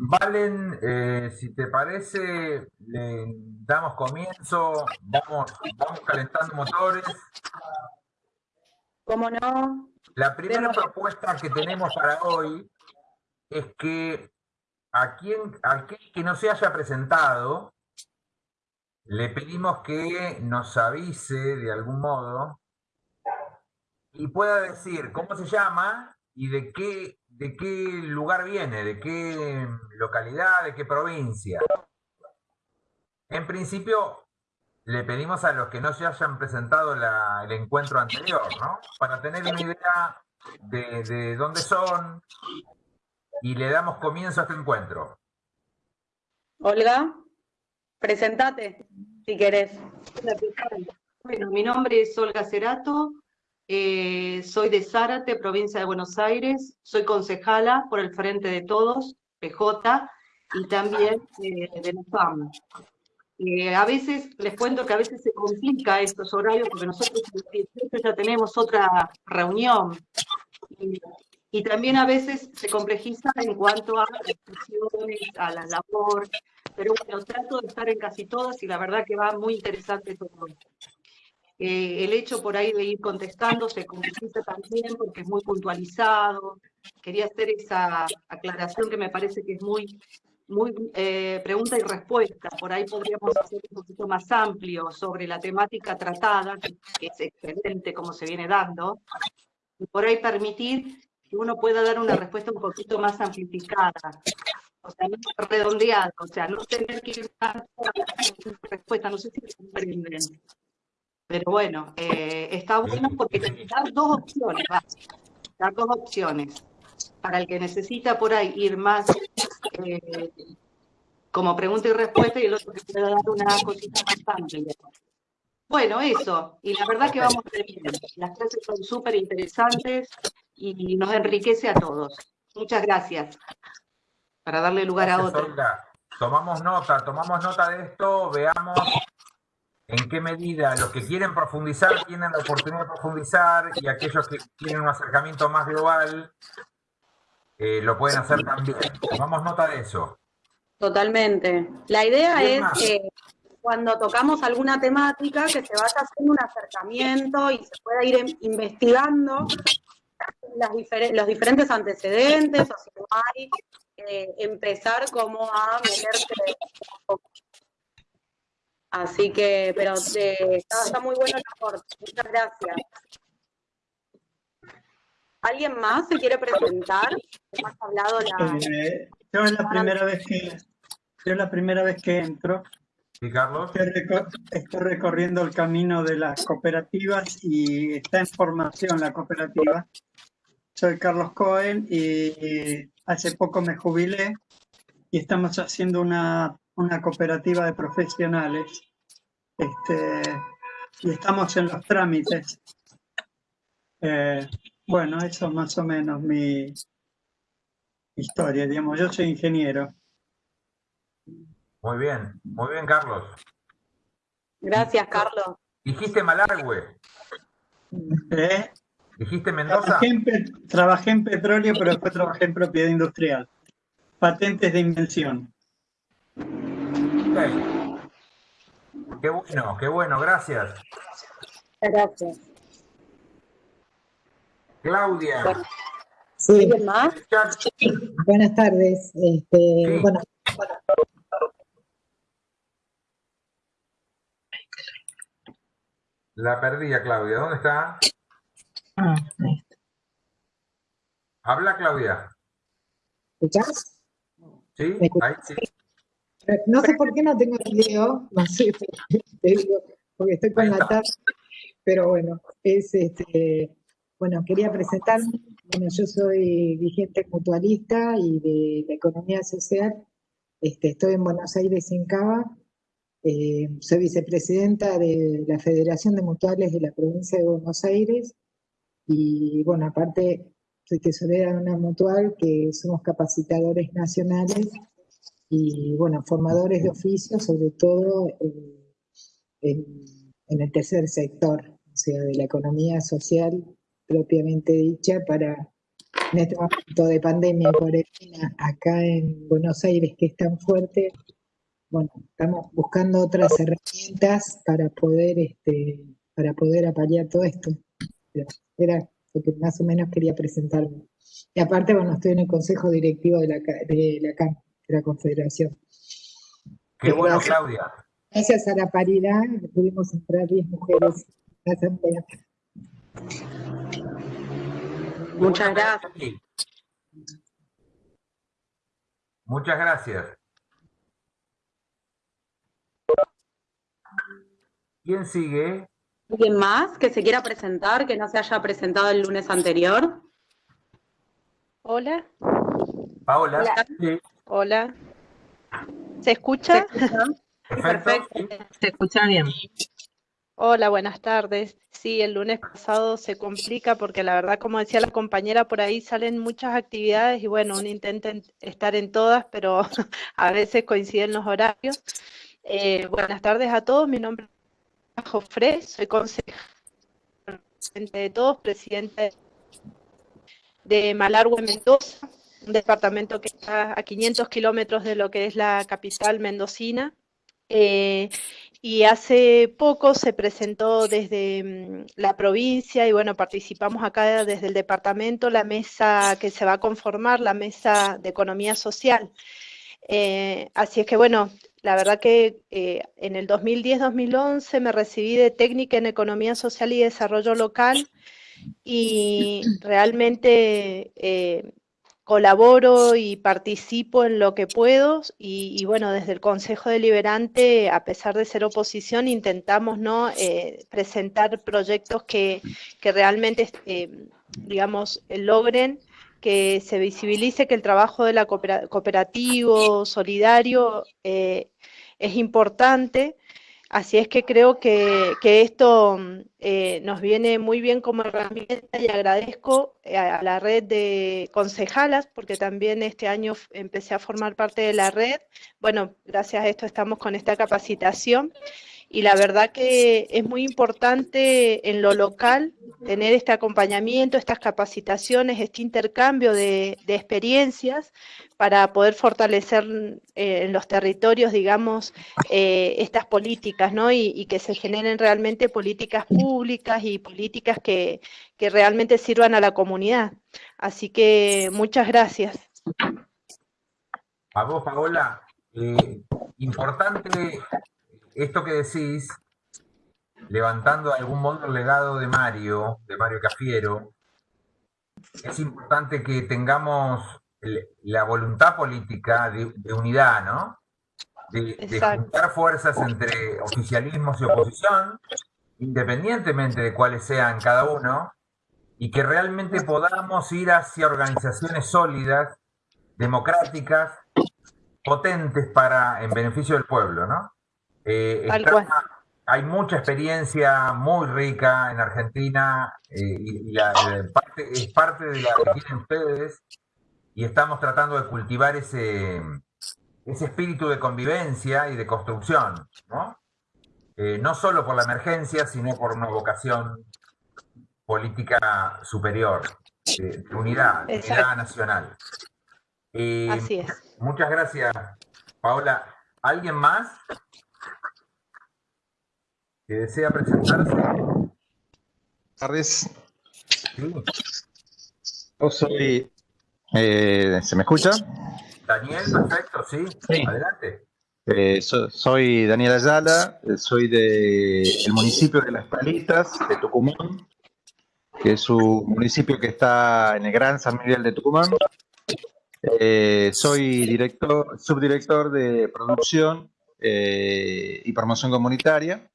Valen, eh, si te parece, le damos comienzo, vamos, vamos calentando motores. ¿Cómo no? La primera propuesta que tenemos para hoy es que a quien, a aquel que no se haya presentado, le pedimos que nos avise de algún modo y pueda decir cómo se llama y de qué, de qué lugar viene, de qué localidad, de qué provincia. En principio, le pedimos a los que no se hayan presentado el encuentro anterior, ¿no? Para tener una idea de, de dónde son y le damos comienzo a este encuentro. Olga, presentate si querés. Bueno, mi nombre es Olga Cerato, eh, soy de Zárate, provincia de Buenos Aires, soy concejala por el Frente de Todos, PJ, y también eh, de la FAM. Eh, a veces, les cuento que a veces se complica estos horarios porque nosotros ya tenemos otra reunión y, también a veces se complejiza en cuanto a las discusiones, a la labor, pero bueno, trato de estar en casi todas y la verdad que va muy interesante todo. Eh, el hecho por ahí de ir contestando se complica también porque es muy puntualizado. Quería hacer esa aclaración que me parece que es muy, muy eh, pregunta y respuesta. Por ahí podríamos hacer un poquito más amplio sobre la temática tratada, que, es excelente como se viene dando, y por ahí permitir que uno pueda dar una respuesta un poquito más amplificada. O sea, no o sea, no tener que ir a respuesta, no sé si comprenden. Pero bueno, eh, está bueno porque te dan dos opciones, dar dos opciones. Para el que necesita por ahí ir más eh, como pregunta y respuesta y el otro que pueda dar una cosita más amplia. Bueno, eso. Y la verdad que vamos bien. Las clases son súper interesantes y nos enriquece a todos. Muchas gracias. Para darle lugar a otros. Tomamos nota, tomamos nota de esto, veamos en qué medida los que quieren profundizar tienen la oportunidad de profundizar y aquellos que tienen un acercamiento más global eh, lo pueden hacer también. Tomamos nota de eso. Totalmente. La idea es que cuando tocamos alguna temática que se vaya haciendo un acercamiento y se pueda ir investigando los diferentes antecedentes o si no hay, eh, empezar como a meterse Así que, pero eh, está, muy bueno el aporte. Muchas gracias. ¿Alguien más se quiere presentar? Hemos hablado la... Eh, yo es la primera vez que yo la primera vez que entro. ¿Y Carlos? Estoy, recorriendo el camino de las cooperativas y está en formación la cooperativa. Soy Carlos Cohen y hace poco me jubilé y estamos haciendo una una cooperativa de profesionales este, y estamos en los trámites. Eh, bueno, eso es más o menos mi historia, digamos, yo soy ingeniero. Muy bien, muy bien, Carlos. Gracias, Carlos. ¿Dijiste Malargüe? ¿Eh? ¿Dijiste Mendoza? Trabajé en, petróleo, pero después trabajé en propiedad industrial. Patentes de invención. Qué bueno, qué bueno, gracias. Gracias. Claudia. Sí. más? Buenas tardes. Este, bueno, La perdí a Claudia. ¿Dónde está? Ah, Habla, Claudia. ¿Escuchas? Sí, ahí sí. No sé por qué no tengo video, no sé, te digo, porque estoy con la tarde, pero bueno, es este, bueno, quería presentarme, bueno, yo soy vigente mutualista y de la economía social, este, estoy en Buenos Aires, en Cava, eh, soy vicepresidenta de la Federación de Mutuales de la provincia de Buenos Aires, y bueno, aparte soy tesorera de una mutual que somos capacitadores nacionales y bueno, formadores de oficio, sobre todo en, el tercer sector, o sea, de la economía social propiamente dicha para en este momento de pandemia cuarentena acá en Buenos Aires, que es tan fuerte, bueno, estamos buscando otras herramientas para poder, este, para poder apalear todo esto. Era lo que más o menos quería presentarme. Y aparte, bueno, estoy en el consejo directivo de la, de la CAM, la Confederación. Qué bueno, Claudia. Gracias a la paridad pudimos entrar 10 mujeres a la asamblea. Muchas gracias. Muchas gracias. ¿Quién sigue? ¿Alguien más que se quiera presentar, que no se haya presentado el lunes anterior? Hola. Paola. Hola. Hola. ¿Se escucha? Perfecto. Se escucha bien. Hola, buenas tardes. Sí, el lunes pasado se complica porque la verdad, como decía la compañera, por ahí salen muchas actividades y bueno, uno intenta estar en todas, pero a veces coinciden los horarios. Eh, buenas tardes a todos, mi nombre es Jofre, soy consejera de todos, presidente de Malargüe, Mendoza, un departamento que está a 500 kilómetros de lo que es la capital mendocina. Eh, y hace poco se presentó desde mm, la provincia y bueno, participamos acá desde el departamento la mesa que se va a conformar, la mesa de economía social. Eh, así es que bueno, la verdad que eh, en el 2010-2011 me recibí de técnica en economía social y desarrollo local y realmente colaboro y participo en lo que puedo y, bueno, desde el Consejo Deliberante, a pesar de ser oposición, intentamos ¿no? Eh, presentar proyectos que, que realmente, eh, digamos, logren que se visibilice que el trabajo de la cooperativo solidario eh, es importante Así es que creo que, esto mm, eh, nos viene muy bien como herramienta y agradezco eh, a, la red de concejalas, porque también este año empecé a formar parte de la red. Bueno, gracias a esto estamos con esta capacitación y la verdad que es muy importante en lo local tener este acompañamiento, estas capacitaciones, este intercambio de, experiencias para poder fortalecer eh, en los territorios, digamos, eh, estas políticas, ¿no? Y, que se generen realmente políticas públicas y políticas que, realmente sirvan a la comunidad. Así que muchas gracias. A vos, Paola, eh, importante esto que decís, levantando de algún modo el legado de Mario, de Mario Cafiero, es importante que tengamos la voluntad política de, unidad, ¿no? De, de, juntar fuerzas entre oficialismos y oposición, independientemente de cuáles sean cada uno, y que realmente podamos ir hacia organizaciones sólidas, democráticas, potentes para en beneficio del pueblo, ¿no? Eh, hay mucha experiencia muy rica en Argentina eh, y, la, parte, es parte de la que tienen ustedes y estamos tratando de cultivar ese, ese espíritu de convivencia y de construcción, ¿no? Eh, no solo por la emergencia, sino por una vocación política superior, de unidad, de unidad nacional. Así es. Muchas gracias, Paola. ¿Alguien más? Que desea presentarse. Buenas tardes. Yo soy. Eh, ¿Se me escucha? Daniel, perfecto, sí. Adelante. Eh, soy Daniel Ayala, eh, soy del municipio de Las Palitas, de Tucumán, que es un municipio que está en el Gran San Miguel de Tucumán. soy director, subdirector de producción y promoción comunitaria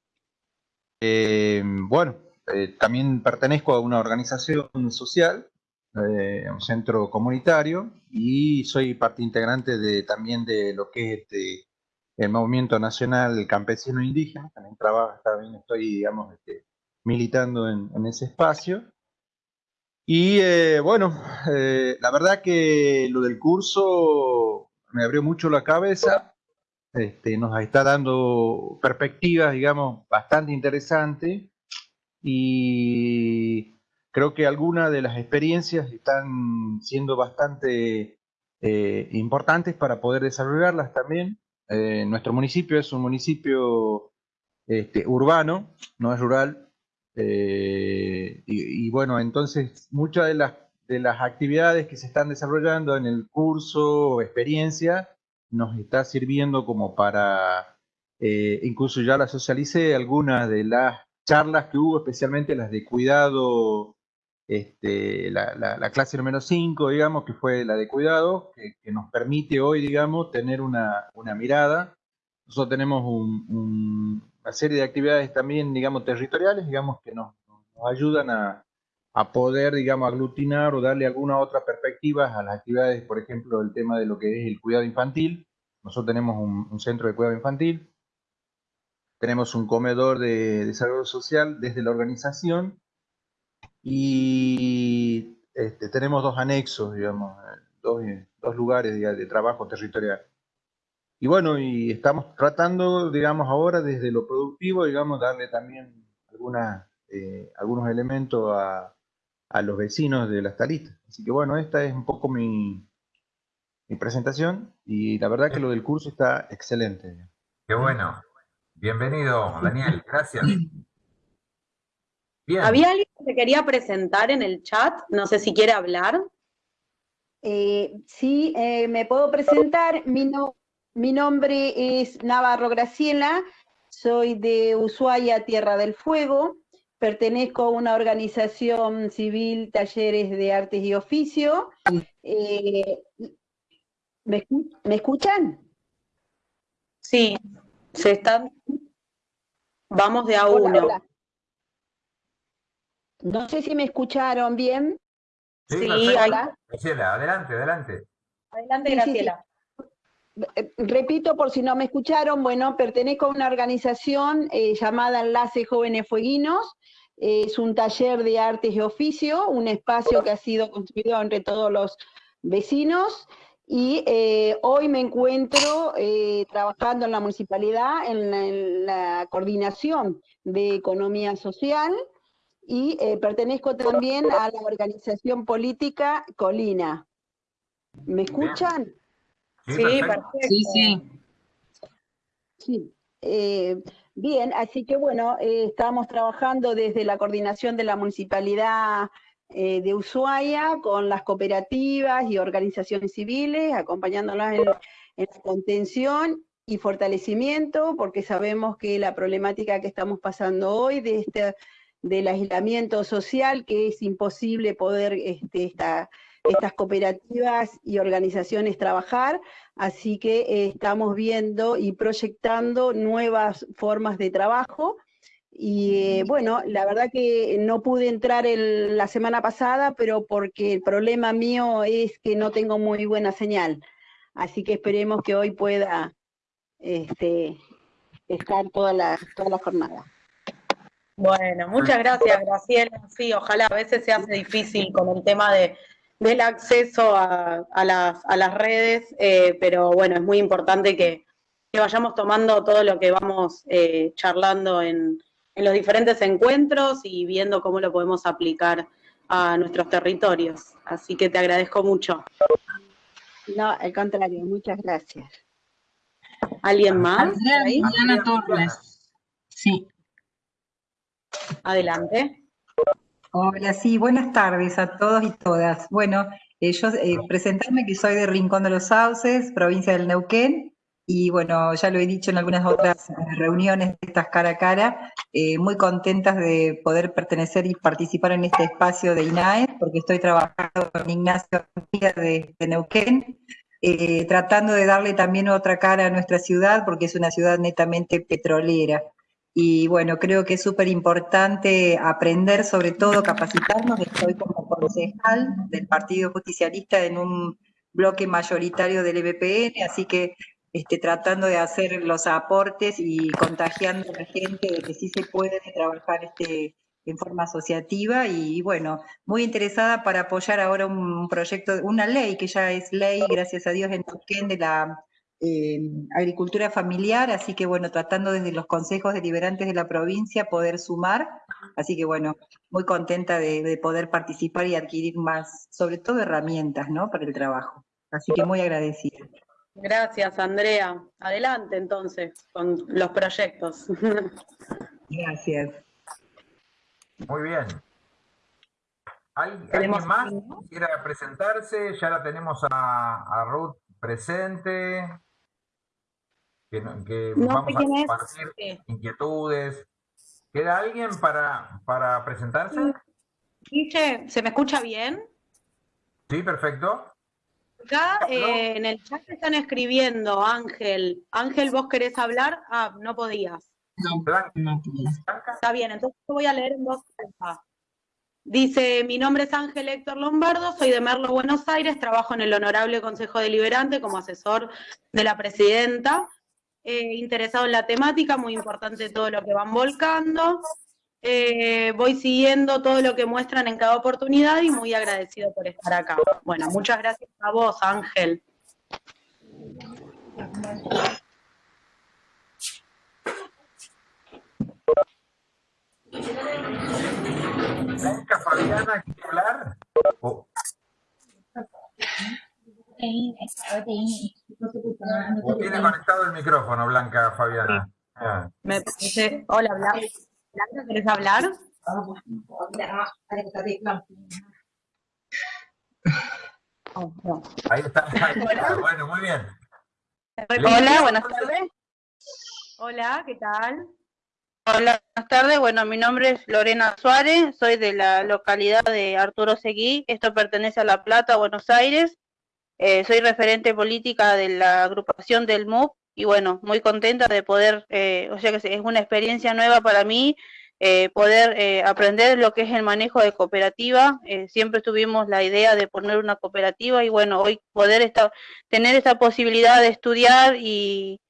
eh, bueno, eh, también pertenezco a una organización social, eh, un centro comunitario, y soy parte integrante de, también de lo que es este, el Movimiento Nacional Campesino Indígena, también trabajo, también estoy, digamos, este, militando en, ese espacio. Y bueno, la verdad que lo del curso me abrió mucho la cabeza, este, nos está dando perspectivas, digamos, bastante interesantes y creo que algunas de las experiencias están siendo bastante eh, importantes para poder desarrollarlas también. Eh, nuestro municipio es un municipio este, urbano, no es rural, eh, y, bueno, entonces muchas de las, de las actividades que se están desarrollando en el curso o experiencia nos está sirviendo como para, incluso ya la socialicé, algunas de las charlas que hubo, especialmente las de cuidado este, la, clase número 5, digamos, que fue la de cuidado, que, nos permite hoy, digamos, tener una, mirada. Nosotros tenemos una serie de actividades también, digamos, territoriales, digamos, que nos, ayudan a, poder, digamos, aglutinar o darle alguna otra perspectiva a las actividades, por ejemplo, el tema de lo que es el cuidado infantil. Nosotros tenemos un, centro de cuidado infantil, tenemos un comedor de desarrollo social desde la organización y este, tenemos dos anexos, digamos, dos, dos lugares de, trabajo territorial. Y bueno, y estamos tratando, digamos, ahora desde lo productivo, digamos, darle también alguna, eh, algunos elementos a, a, los vecinos de las talistas. Así que bueno, esta es un poco mi, mi presentación y la verdad que lo del curso está excelente. Qué bueno. Bienvenido, Daniel. Gracias. ¿Había alguien que se quería presentar en el chat? No sé si quiere hablar. Eh, sí, eh, me puedo presentar. Mi, mi nombre es Navarro Graciela, soy de Ushuaia, Tierra del Fuego. Pertenezco a una organización civil, Talleres de Artes y Oficio. Eh, ¿me, escuchan? Sí, se están. Vamos de a uno. No sé si me escucharon bien. Sí, Graciela, adelante, adelante. Adelante, Graciela. Eh, repito por si no me escucharon, bueno, pertenezco a una organización eh, llamada Enlace Jóvenes Fueguinos, es un taller de artes y oficio, un espacio que ha sido construido entre todos los vecinos y eh, hoy me encuentro trabajando en la municipalidad en la, coordinación de economía social y eh, pertenezco también a la organización política Colina. ¿Me escuchan? Sí, perfecto. Sí, sí. Sí. Eh, bien, así que bueno, eh, estamos trabajando desde la coordinación de la municipalidad de Ushuaia con las cooperativas y organizaciones civiles, acompañándolas en, en la contención y fortalecimiento, porque sabemos que la problemática que estamos pasando hoy de este del aislamiento social, que es imposible poder este, estas cooperativas y organizaciones trabajar, así que eh, estamos viendo y proyectando nuevas formas de trabajo. Y eh, bueno, la verdad que no pude entrar la semana pasada, pero porque el problema mío es que no tengo muy buena señal. Así que esperemos que hoy pueda este, estar toda la, toda la jornada. Bueno, muchas gracias, Graciela. Sí, ojalá a veces se hace difícil con el tema de, del acceso a, las, redes, eh, pero bueno, es muy importante que, vayamos tomando todo lo que vamos eh, charlando en, los diferentes encuentros y viendo cómo lo podemos aplicar a nuestros territorios. Así que te agradezco mucho. No, al contrario, muchas gracias. ¿Alguien más? Diana Torres. Sí. Adelante. Hola, sí, buenas tardes a todos y todas. Bueno, eh, yo eh, presentarme que soy de Rincón de los Sauces, provincia del Neuquén, y bueno, ya lo he dicho en algunas otras eh, reuniones de estas cara a cara, muy contentas de poder pertenecer y participar en este espacio de INAE, porque estoy trabajando con Ignacio de, de Neuquén, tratando de darle también otra cara a nuestra ciudad, porque es una ciudad netamente petrolera. Y bueno, creo que es súper importante aprender, sobre todo capacitarnos. Estoy como concejal del Partido Justicialista en un bloque mayoritario del EBPN, así que este, tratando de hacer los aportes y contagiando a la gente de que sí se puede trabajar este, en forma asociativa y bueno, muy interesada para apoyar ahora un proyecto, una ley que ya es ley, gracias a Dios, en Tuquén de la eh, agricultura familiar, así que bueno, tratando desde los consejos deliberantes de la provincia poder sumar, así que bueno, muy contenta de, poder participar y adquirir más, sobre todo herramientas, ¿no? Para el trabajo. Así que muy agradecida. Gracias, Andrea. Adelante entonces con los proyectos. Gracias. Muy bien. ¿Alguien más quiera presentarse? Ya la tenemos a, Ruth presente. Que, vamos a compartir inquietudes. ¿Queda alguien para, para presentarse? ¿se me escucha bien? Sí, perfecto. Acá eh, en el chat están escribiendo, Ángel. Ángel, ¿vos querés hablar? Ah, no podías. No, no Está bien, entonces voy a leer en voz Dice, mi nombre es Ángel Héctor Lombardo, soy de Merlo, Buenos Aires, trabajo en el Honorable Consejo Deliberante como asesor de la presidenta, eh, interesado en la temática, muy importante todo lo que van volcando. Eh, voy siguiendo todo lo que muestran en cada oportunidad y muy agradecido por estar acá. Bueno, muchas gracias a vos, Ángel. Fabiana, ¿quiere hablar? ¿O, tiene conectado el micrófono, Blanca Fabiana? Ah. Me parece... Hola, Blanca. Blanca, ¿querés hablar? Ahí está. Bueno, muy bien. Hola, buenas tardes. Hola, ¿qué tal? Hola, buenas tardes. Bueno, mi nombre es Lorena Suárez, soy de la localidad de Arturo Seguí. Esto pertenece a La Plata, Buenos Aires. Eh, soy referente política de la agrupación del MUP y bueno, muy contenta de poder, eh, o sea que es una experiencia nueva para mí, eh, poder aprender lo que es el manejo de cooperativa. siempre tuvimos la idea de poner una cooperativa y bueno, hoy poder estar, tener esta posibilidad de estudiar y,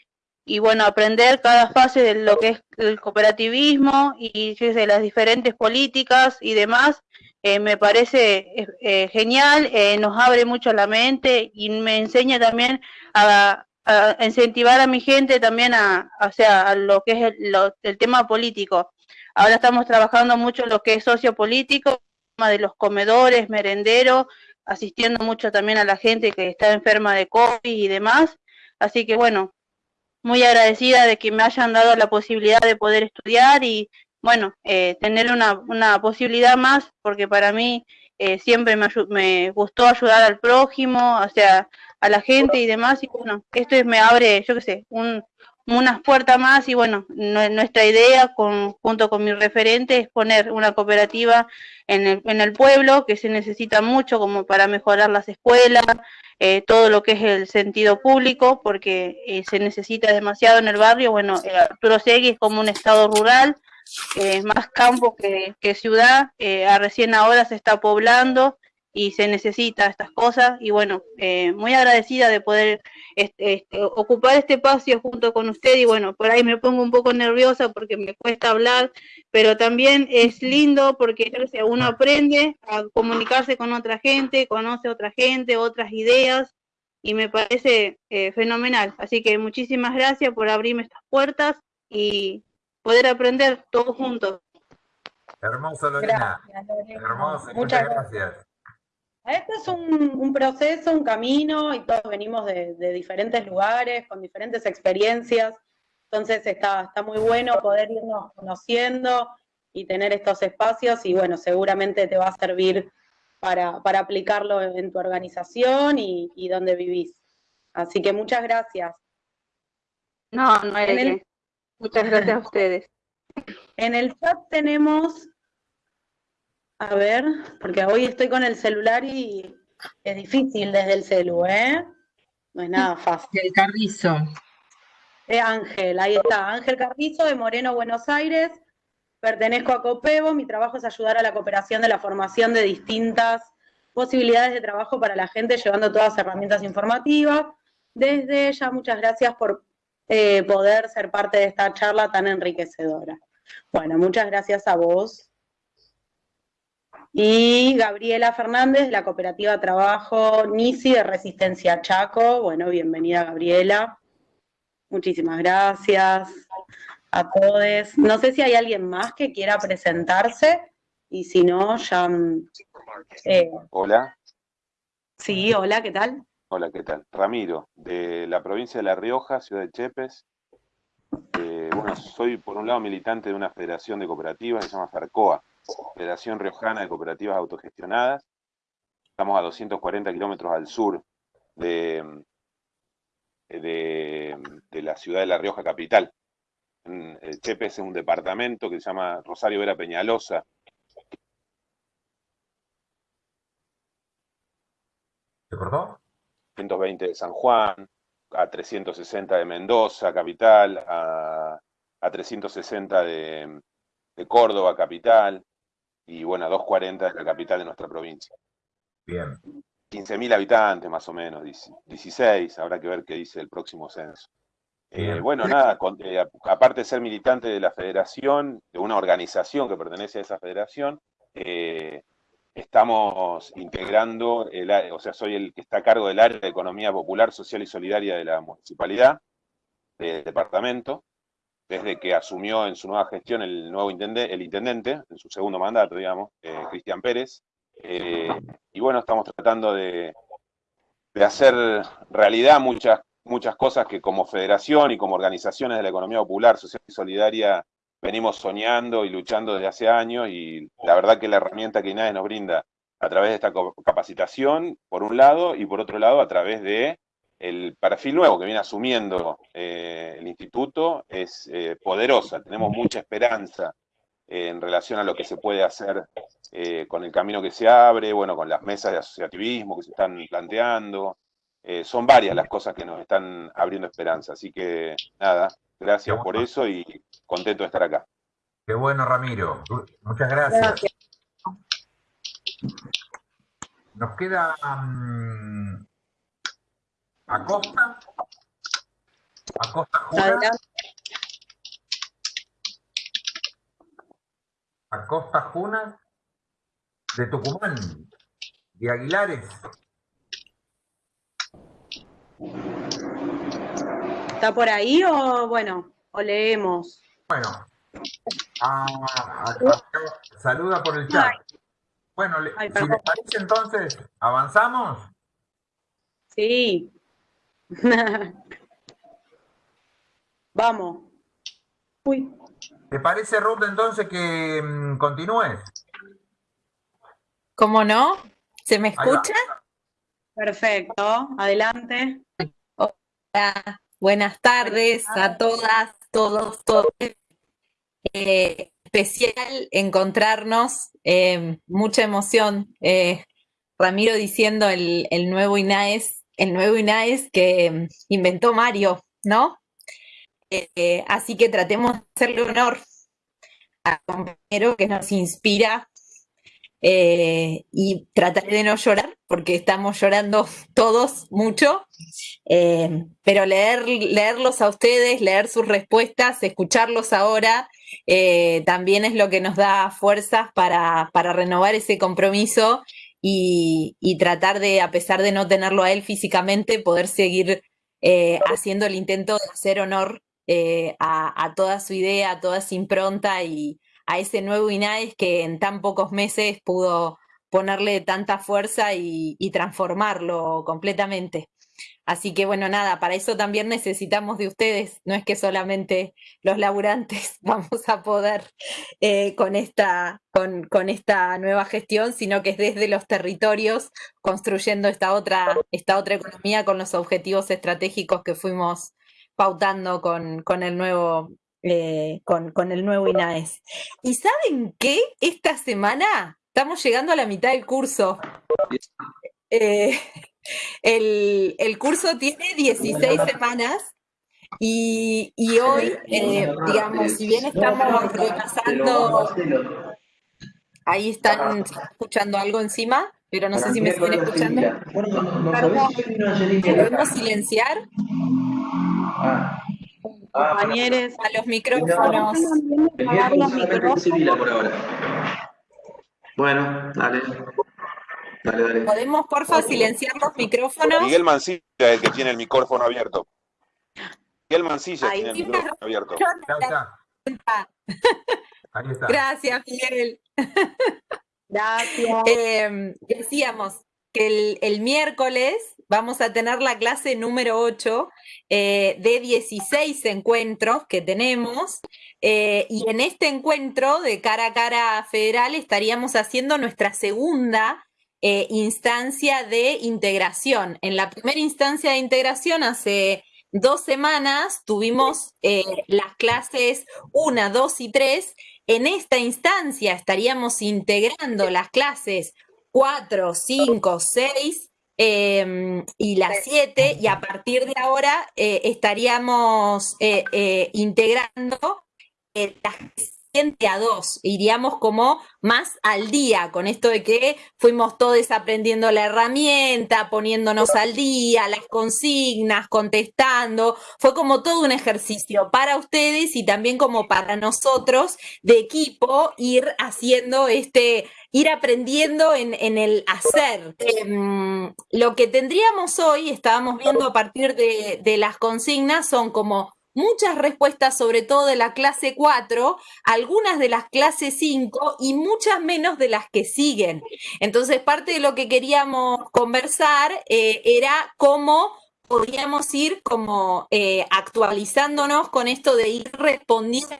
y bueno, aprender cada fase de lo que es el cooperativismo y de las diferentes políticas y demás, eh, me parece eh, eh, genial, nos abre mucho la mente y me enseña también a, incentivar a mi gente también a, o sea, a lo que es el, el, tema político. Ahora estamos trabajando mucho lo que es sociopolítico, tema de los comedores, merenderos, asistiendo mucho también a la gente que está enferma de COVID y demás. Así que bueno, muy agradecida de que me hayan dado la posibilidad de poder estudiar y, bueno, eh, tener una, una, posibilidad más, porque para mí eh, siempre me, me, gustó ayudar al prójimo, o sea, a la gente y demás, y bueno, esto me abre, yo qué sé, un, unas puertas más y bueno, nuestra idea con, junto con mi referente es poner una cooperativa en el, en el pueblo que se necesita mucho como para mejorar las escuelas, eh, todo lo que es el sentido público, porque eh, se necesita demasiado en el barrio. Bueno, eh, Arturo Segui es como un estado rural, más campo que, que ciudad, recién ahora se está poblando y se necesita estas cosas y bueno, eh, muy agradecida de poder este, este, ocupar este espacio junto con usted y bueno, por ahí me pongo un poco nerviosa porque me cuesta hablar, pero también es lindo porque uno aprende a comunicarse con otra gente, conoce a otra gente, otras ideas y me parece eh, fenomenal. Así que muchísimas gracias por abrirme estas puertas y poder aprender todos juntos. Hermoso, Lorena. Hermoso, muchas gracias. Este es un, proceso, un camino, y todos venimos de, diferentes lugares, con diferentes experiencias, entonces está, está muy bueno poder irnos conociendo y tener estos espacios, y bueno, seguramente te va a servir para, aplicarlo en tu organización y, donde vivís. Así que muchas gracias. No, no hay Muchas gracias a ustedes. En el chat tenemos a ver, porque hoy estoy con el celular y es difícil desde el celu, ¿eh? No es nada fácil. El Carrizo. Eh, Ángel, ahí está. Ángel Carrizo de Moreno, Buenos Aires. Pertenezco a COPEVO. Mi trabajo es ayudar a la cooperación de la formación de distintas posibilidades de trabajo para la gente, llevando todas las herramientas informativas. Desde ya, muchas gracias por eh, poder ser parte de esta charla tan enriquecedora. Bueno, muchas gracias a vos. Y Gabriela Fernández, la cooperativa Trabajo NISI de Resistencia Chaco. Bueno, bienvenida Gabriela. Muchísimas gracias a todos. No sé si hay alguien más que quiera presentarse y si no, ya... Mm, eh, hola. Sí, hola, ¿qué tal? Hola, ¿qué tal? Ramiro, de la provincia de La Rioja, ciudad de Chepes. Eh, bueno, soy por un lado militante de una federación de cooperativas que se llama FARCOA, Federación Riojana de Cooperativas Autogestionadas. Estamos a 240 kilómetros al sur de, de, la ciudad de La Rioja capital. Eh, Chepes es un departamento que se llama Rosario Vera Peñalosa. ¿Se cortó? 120 de San Juan, a 360 de Mendoza, capital, a, 360 de, de, Córdoba, capital, y bueno, a 240 de la capital de nuestra provincia. Bien. 15.000 habitantes más o menos, 16, habrá que ver qué dice el próximo censo. Eh, bueno, nada, eh, aparte de ser militante de la federación, de una organización que pertenece a esa federación, eh, estamos integrando, el, o sea, soy el que está a cargo del área de Economía Popular, Social y Solidaria de la Municipalidad, del departamento, desde que asumió en su nueva gestión el nuevo intendente, el intendente, en su segundo mandato, digamos, Cristian Pérez, eh, y bueno, estamos tratando de, hacer realidad muchas, muchas cosas que como federación y como organizaciones de la economía popular, social y solidaria venimos soñando y luchando desde hace años y la verdad que la herramienta que INAE nos brinda a través de esta capacitación, por un lado, y por otro lado, a través de el perfil nuevo que viene asumiendo eh, el instituto, es eh, poderosa. Tenemos mucha esperanza en relación a lo que se puede hacer eh, con el camino que se abre, bueno, con las mesas de asociativismo que se están planteando. Eh, son varias las cosas que nos están abriendo esperanza. Así que, nada, gracias por eso y contento de estar acá. Qué bueno, Ramiro. Muchas gracias. Nos queda um, Acosta. Acosta Jura. Acosta Juna de Tucumán, de Aguilares. ¿Está por ahí o bueno, o leemos? Bueno, saluda por el chat. Bueno, si les parece entonces, ¿avanzamos? Sí. Vamos. Uy. ¿Te parece, Ruth, entonces que mm, continúes? ¿Cómo no? ¿Se me escucha? Perfecto, adelante. Hola, buenas tardes a todas, todos, todos. Eh, especial encontrarnos, eh, mucha emoción. Eh, Ramiro diciendo el, el, nuevo INAES, el nuevo INAES que mm, inventó Mario, ¿no? así que tratemos de hacerle honor al compañero que nos inspira eh, y trataré de no llorar porque estamos llorando todos mucho, eh, pero leer, leerlos a ustedes, leer sus respuestas, escucharlos ahora, eh, también es lo que nos da fuerzas para, para renovar ese compromiso y, tratar de, a pesar de no tenerlo a él físicamente, poder seguir haciendo el intento de hacer honor a, a, toda su idea, a toda su impronta y, a ese nuevo INAES que en tan pocos meses pudo ponerle tanta fuerza y, transformarlo completamente. Así que bueno, nada, para eso también necesitamos de ustedes, no es que solamente los laburantes vamos a poder eh, con, esta, con, con, esta nueva gestión, sino que es desde los territorios construyendo esta otra, esta otra economía con los objetivos estratégicos que fuimos pautando con, con el nuevo eh, con, el nuevo INAES. ¿Y saben qué? Esta semana estamos llegando a la mitad del curso. Eh, el, curso tiene 16 semanas y, hoy, eh, digamos, si bien estamos repasando, ahí están escuchando algo encima, pero no sé si me siguen escuchando. ¿Podemos silenciar? Ah. Ah, compañeros, a los micrófonos. Bueno, dale. Dale, dale. ¿Podemos, porfa, silenciar los micrófonos? Miguel Mancilla es el que tiene el micrófono abierto. Miguel Mancilla tiene el micrófono abierto. Ahí está. Gracias, Miguel. Gracias. Em, decíamos que el, miércoles vamos a tener la clase número 8 eh, de 16 encuentros que tenemos. Eh, y en este encuentro de cara a cara federal estaríamos haciendo nuestra segunda eh, instancia de integración. En la primera instancia de integración, hace dos semanas, tuvimos las clases 1, 2 y 3 en esta instancia estaríamos integrando las clases 4, 5, 6 y las 7 y a partir de ahora eh, estaríamos eh, eh, integrando las a dos, iríamos como más al día con esto de que fuimos todos aprendiendo la herramienta, poniéndonos al día, las consignas, contestando, fue como todo un ejercicio para ustedes y también como para nosotros de equipo ir haciendo este, ir aprendiendo en, el hacer. Em, lo que tendríamos hoy, estábamos viendo a partir de, de las consignas, son como muchas respuestas, sobre todo de la clase 4, algunas de las clases 5 y muchas menos de las que siguen. Entonces, parte de lo que queríamos conversar eh, era cómo podríamos ir como eh, actualizándonos con esto de ir respondiendo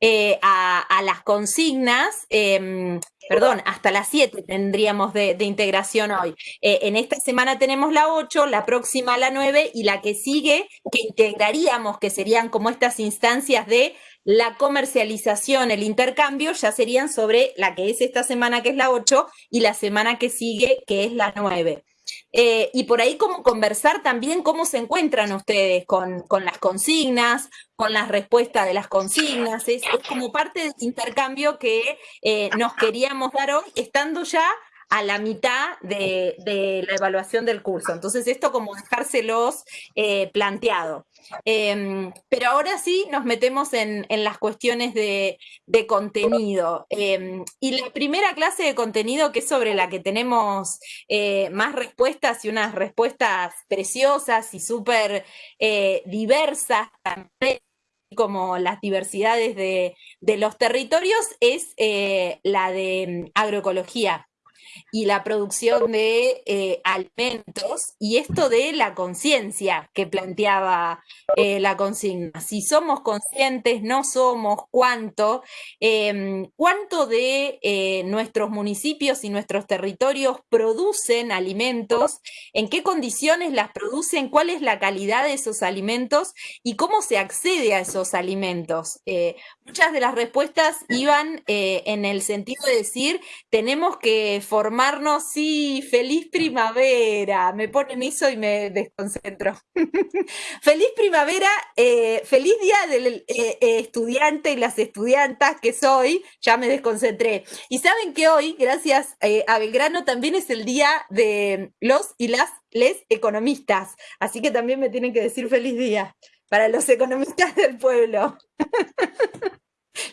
eh, a, las consignas, em, perdón, hasta las 7 tendríamos de, integración hoy. Eh, en esta semana tenemos la 8, la próxima la 9 y la que sigue, que integraríamos, que serían como estas instancias de la comercialización, el intercambio, ya serían sobre la que es esta semana, que es la 8, y la semana que sigue, que es la 9. Eh, y por ahí como conversar también cómo se encuentran ustedes con, las consignas, con las respuestas de las consignas. Es, como parte del intercambio que eh, nos queríamos dar hoy, estando ya a la mitad de, la evaluación del curso. Entonces, esto como dejárselos eh, planteado. Em, pero ahora sí nos metemos en, las cuestiones de, contenido. Em, y la primera clase de contenido, que es sobre la que tenemos eh, más respuestas y unas respuestas preciosas y súper eh, diversas también como las diversidades de, los territorios, es la de mm, agroecología y la producción de eh, alimentos y esto de la conciencia que planteaba eh, la consigna. Si somos conscientes, no somos, cuánto, em, cuánto de eh, nuestros municipios y nuestros territorios producen alimentos, en qué condiciones las producen, cuál es la calidad de esos alimentos y cómo se accede a esos alimentos. Muchas de las respuestas iban en el sentido de decir, tenemos que formarnos, sí, feliz primavera, me ponen eso y me desconcentro. feliz primavera, eh, feliz día del eh, eh, estudiante y las estudiantas que soy, ya me desconcentré. Y saben que hoy, gracias a Belgrano, también es el día de los y las les economistas, así que también me tienen que decir feliz día para los economistas del pueblo.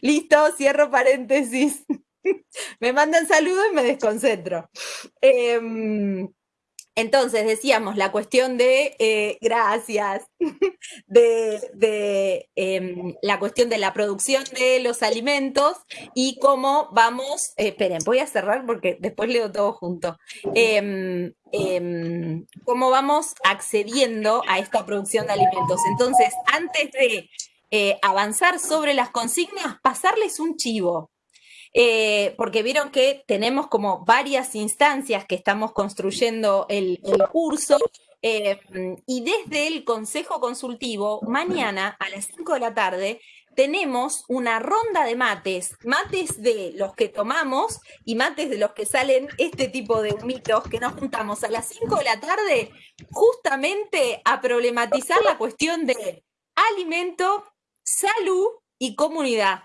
Listo, cierro paréntesis. me mandan saludos y me desconcentro. Em, entonces, decíamos, la cuestión de, eh, gracias, de, em, la cuestión de la producción de los alimentos y cómo vamos, eh, esperen, voy a cerrar porque después leo todo junto, em, cómo vamos accediendo a esta producción de alimentos. Entonces, antes de eh, avanzar sobre las consignas, pasarles un chivo. Eh, porque vieron que tenemos como varias instancias que estamos construyendo el, curso. Eh, y desde el Consejo Consultivo, mañana a las 5 de la tarde, tenemos una ronda de mates, mates de los que tomamos y mates de los que salen este tipo de humitos que nos juntamos a las 5 de la tarde justamente a problematizar la cuestión de alimento, salud y comunidad.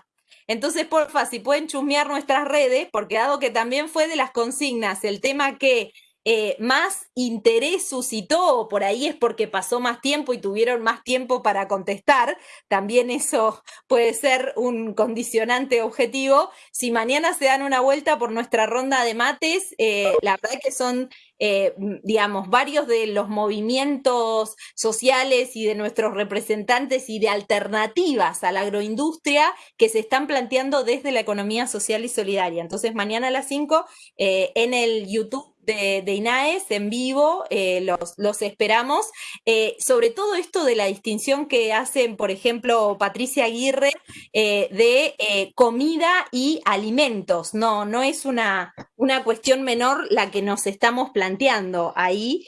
Entonces, porfa, si pueden chusmear nuestras redes, porque dado que también fue de las consignas el tema que eh, más interés suscitó, por ahí es porque pasó más tiempo y tuvieron más tiempo para contestar, también eso puede ser un condicionante objetivo. Si mañana se dan una vuelta por nuestra ronda de mates, eh, la verdad que son eh, digamos, varios de los movimientos sociales y de nuestros representantes y de alternativas a la agroindustria que se están planteando desde la economía social y solidaria. Entonces, mañana a las 5 en el YouTube de, INAES en vivo, eh, los, los, esperamos. Eh, sobre todo esto de la distinción que hacen, por ejemplo, Patricia Aguirre, eh, de comida y alimentos. No, no es una, una cuestión menor la que nos estamos planteando ahí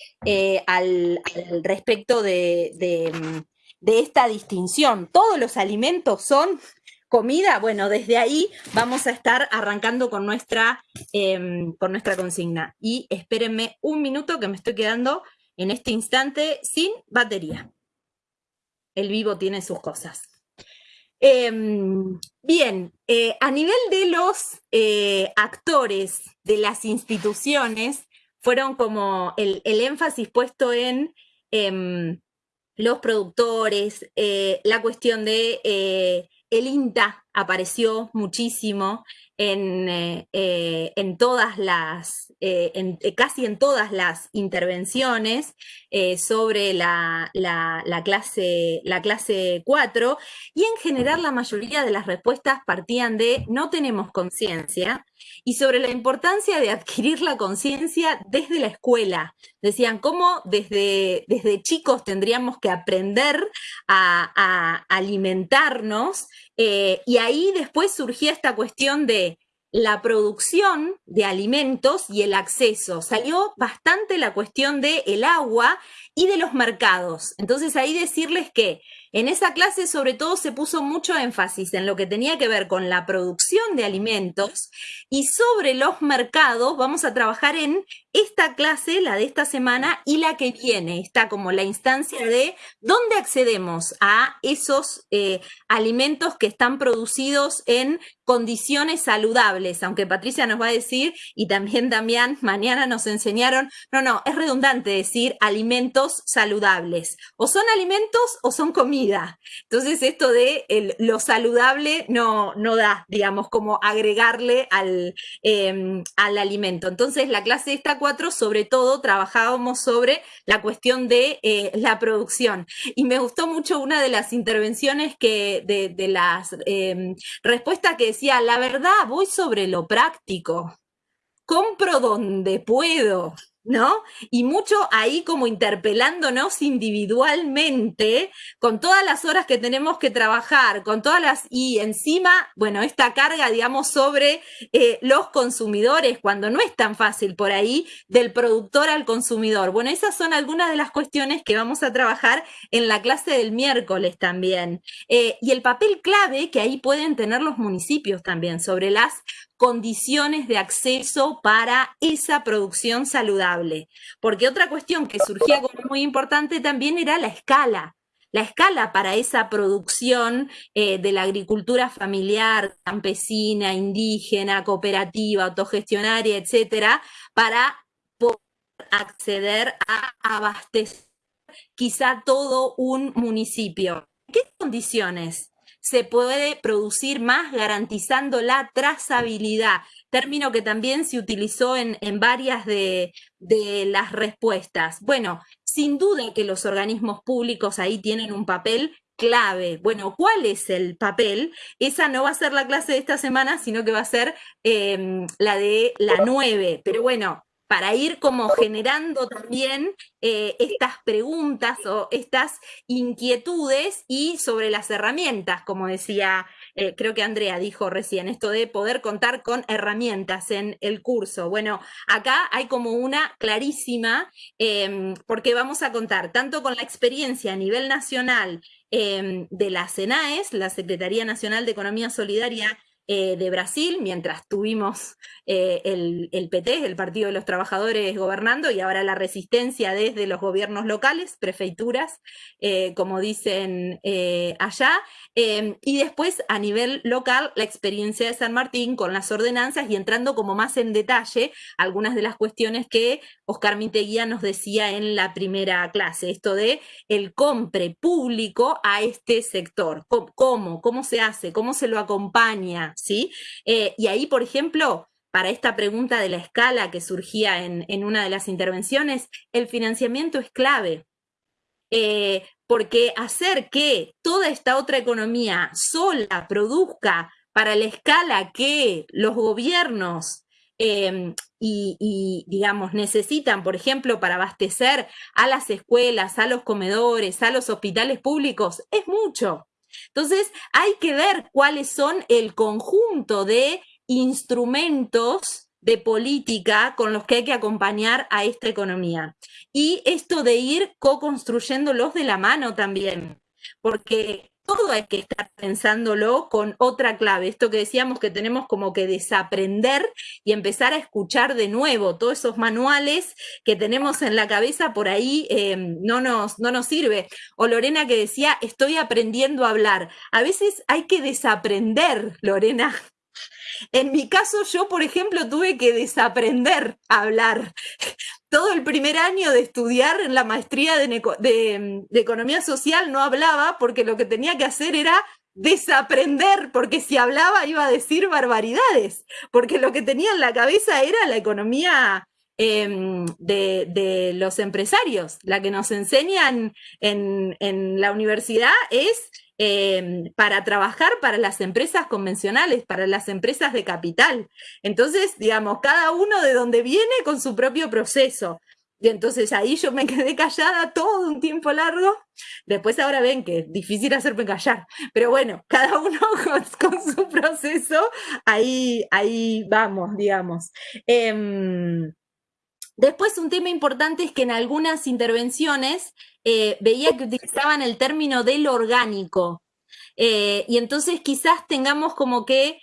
al, respecto de, de esta distinción. Todos los alimentos son comida, bueno, desde ahí vamos a estar arrancando con nuestra, em, con nuestra consigna. Y espérenme un minuto que me estoy quedando en este instante sin batería. El vivo tiene sus cosas. Em, bien, eh, a nivel de los eh, actores de las instituciones, fueron como el, énfasis puesto en em, los productores, eh, la cuestión de el INTA apareció muchísimo en, eh, eh, en todas las, eh, en, casi en todas las intervenciones sobre la, la, clase, la clase 4 y en general la mayoría de las respuestas partían de no tenemos conciencia y sobre la importancia de adquirir la conciencia desde la escuela. Decían cómo desde, desde chicos tendríamos que aprender a, a alimentarnos y ahí después surgía esta cuestión de la producción de alimentos y el acceso. Salió bastante la cuestión del el agua y de los mercados. Entonces ahí decirles que en esa clase sobre todo se puso mucho énfasis en lo que tenía que ver con la producción de alimentos y sobre los mercados vamos a trabajar en esta clase, la de esta semana y la que viene. Está como la instancia de dónde accedemos a esos eh, alimentos que están producidos en condiciones saludables, aunque Patricia nos va a decir, y también mañana nos enseñaron, no, no, es redundante decir alimentos saludables. O son alimentos o son comida entonces esto de lo saludable no, no da, digamos, como agregarle al, em, al alimento. Entonces la clase esta 4, sobre todo, trabajábamos sobre la cuestión de eh, la producción. Y me gustó mucho una de las intervenciones que, de, de las em, respuestas que decía, la verdad, voy sobre lo práctico. Compro donde puedo. ¿No? Y mucho ahí como interpelándonos individualmente con todas las horas que tenemos que trabajar, con todas las, y encima, bueno, esta carga, digamos, sobre eh, los consumidores, cuando no es tan fácil por ahí, del productor al consumidor. Bueno, esas son algunas de las cuestiones que vamos a trabajar en la clase del miércoles también. Eh, y el papel clave que ahí pueden tener los municipios también sobre las condiciones de acceso para esa producción saludable. Porque otra cuestión que surgía como muy importante también era la escala. La escala para esa producción eh, de la agricultura familiar, campesina, indígena, cooperativa, autogestionaria, etcétera, para poder acceder a abastecer quizá todo un municipio. ¿Qué condiciones? Se puede producir más garantizando la trazabilidad, término que también se utilizó en, varias de, las respuestas. Bueno, sin duda que los organismos públicos ahí tienen un papel clave. Bueno, ¿cuál es el papel? Esa no va a ser la clase de esta semana, sino que va a ser em, la de la 9. Pero bueno, para ir como generando también eh, estas preguntas o estas inquietudes y sobre las herramientas, como decía, eh, creo que Andrea dijo recién, esto de poder contar con herramientas en el curso. Bueno, acá hay como una clarísima, em, porque vamos a contar tanto con la experiencia a nivel nacional em, de la CENAES, la Secretaría Nacional de Economía Solidaria eh, de Brasil, mientras tuvimos eh, el, PT, el Partido de los Trabajadores, gobernando, y ahora la resistencia desde los gobiernos locales, prefeituras, eh, como dicen allá, em, y después a nivel local la experiencia de San Martín con las ordenanzas y entrando como más en detalle algunas de las cuestiones que Oscar Miteguía nos decía en la primera clase, esto de el compre público a este sector, cómo, cómo se hace, cómo se lo acompaña, ¿sí? Eh, y ahí, por ejemplo, para esta pregunta de la escala que surgía en, una de las intervenciones, el financiamiento es clave. Eh, porque hacer que toda esta otra economía sola produzca para la escala que los gobiernos em, y, digamos, necesitan, por ejemplo, para abastecer a las escuelas, a los comedores, a los hospitales públicos, es mucho. Entonces, hay que ver cuáles son el conjunto de instrumentos de política con los que hay que acompañar a esta economía. Y esto de ir co-construyéndolos de la mano también, porque todo hay que estar pensándolo con otra clave. Esto que decíamos que tenemos como que desaprender y empezar a escuchar de nuevo todos esos manuales que tenemos en la cabeza por ahí em, no, nos, no nos sirve. O Lorena que decía, estoy aprendiendo a hablar. A veces hay que desaprender, Lorena, en mi caso, yo, por ejemplo, tuve que desaprender a hablar. Todo el primer año de estudiar en la maestría de, economía social no hablaba porque lo que tenía que hacer era desaprender, porque si hablaba iba a decir barbaridades, porque lo que tenía en la cabeza era la economía em, de, los empresarios. La que nos enseñan en, en la universidad es Em, para trabajar para las empresas convencionales, para las empresas de capital. Entonces, digamos, cada uno de donde viene con su propio proceso. Y entonces ahí yo me quedé callada todo un tiempo largo. Después ahora ven que es difícil hacerme callar. Pero bueno, cada uno con, su proceso, ahí, ahí vamos, digamos. Em, después un tema importante es que en algunas intervenciones eh, veía que utilizaban el término del orgánico. Eh, y entonces quizás tengamos como que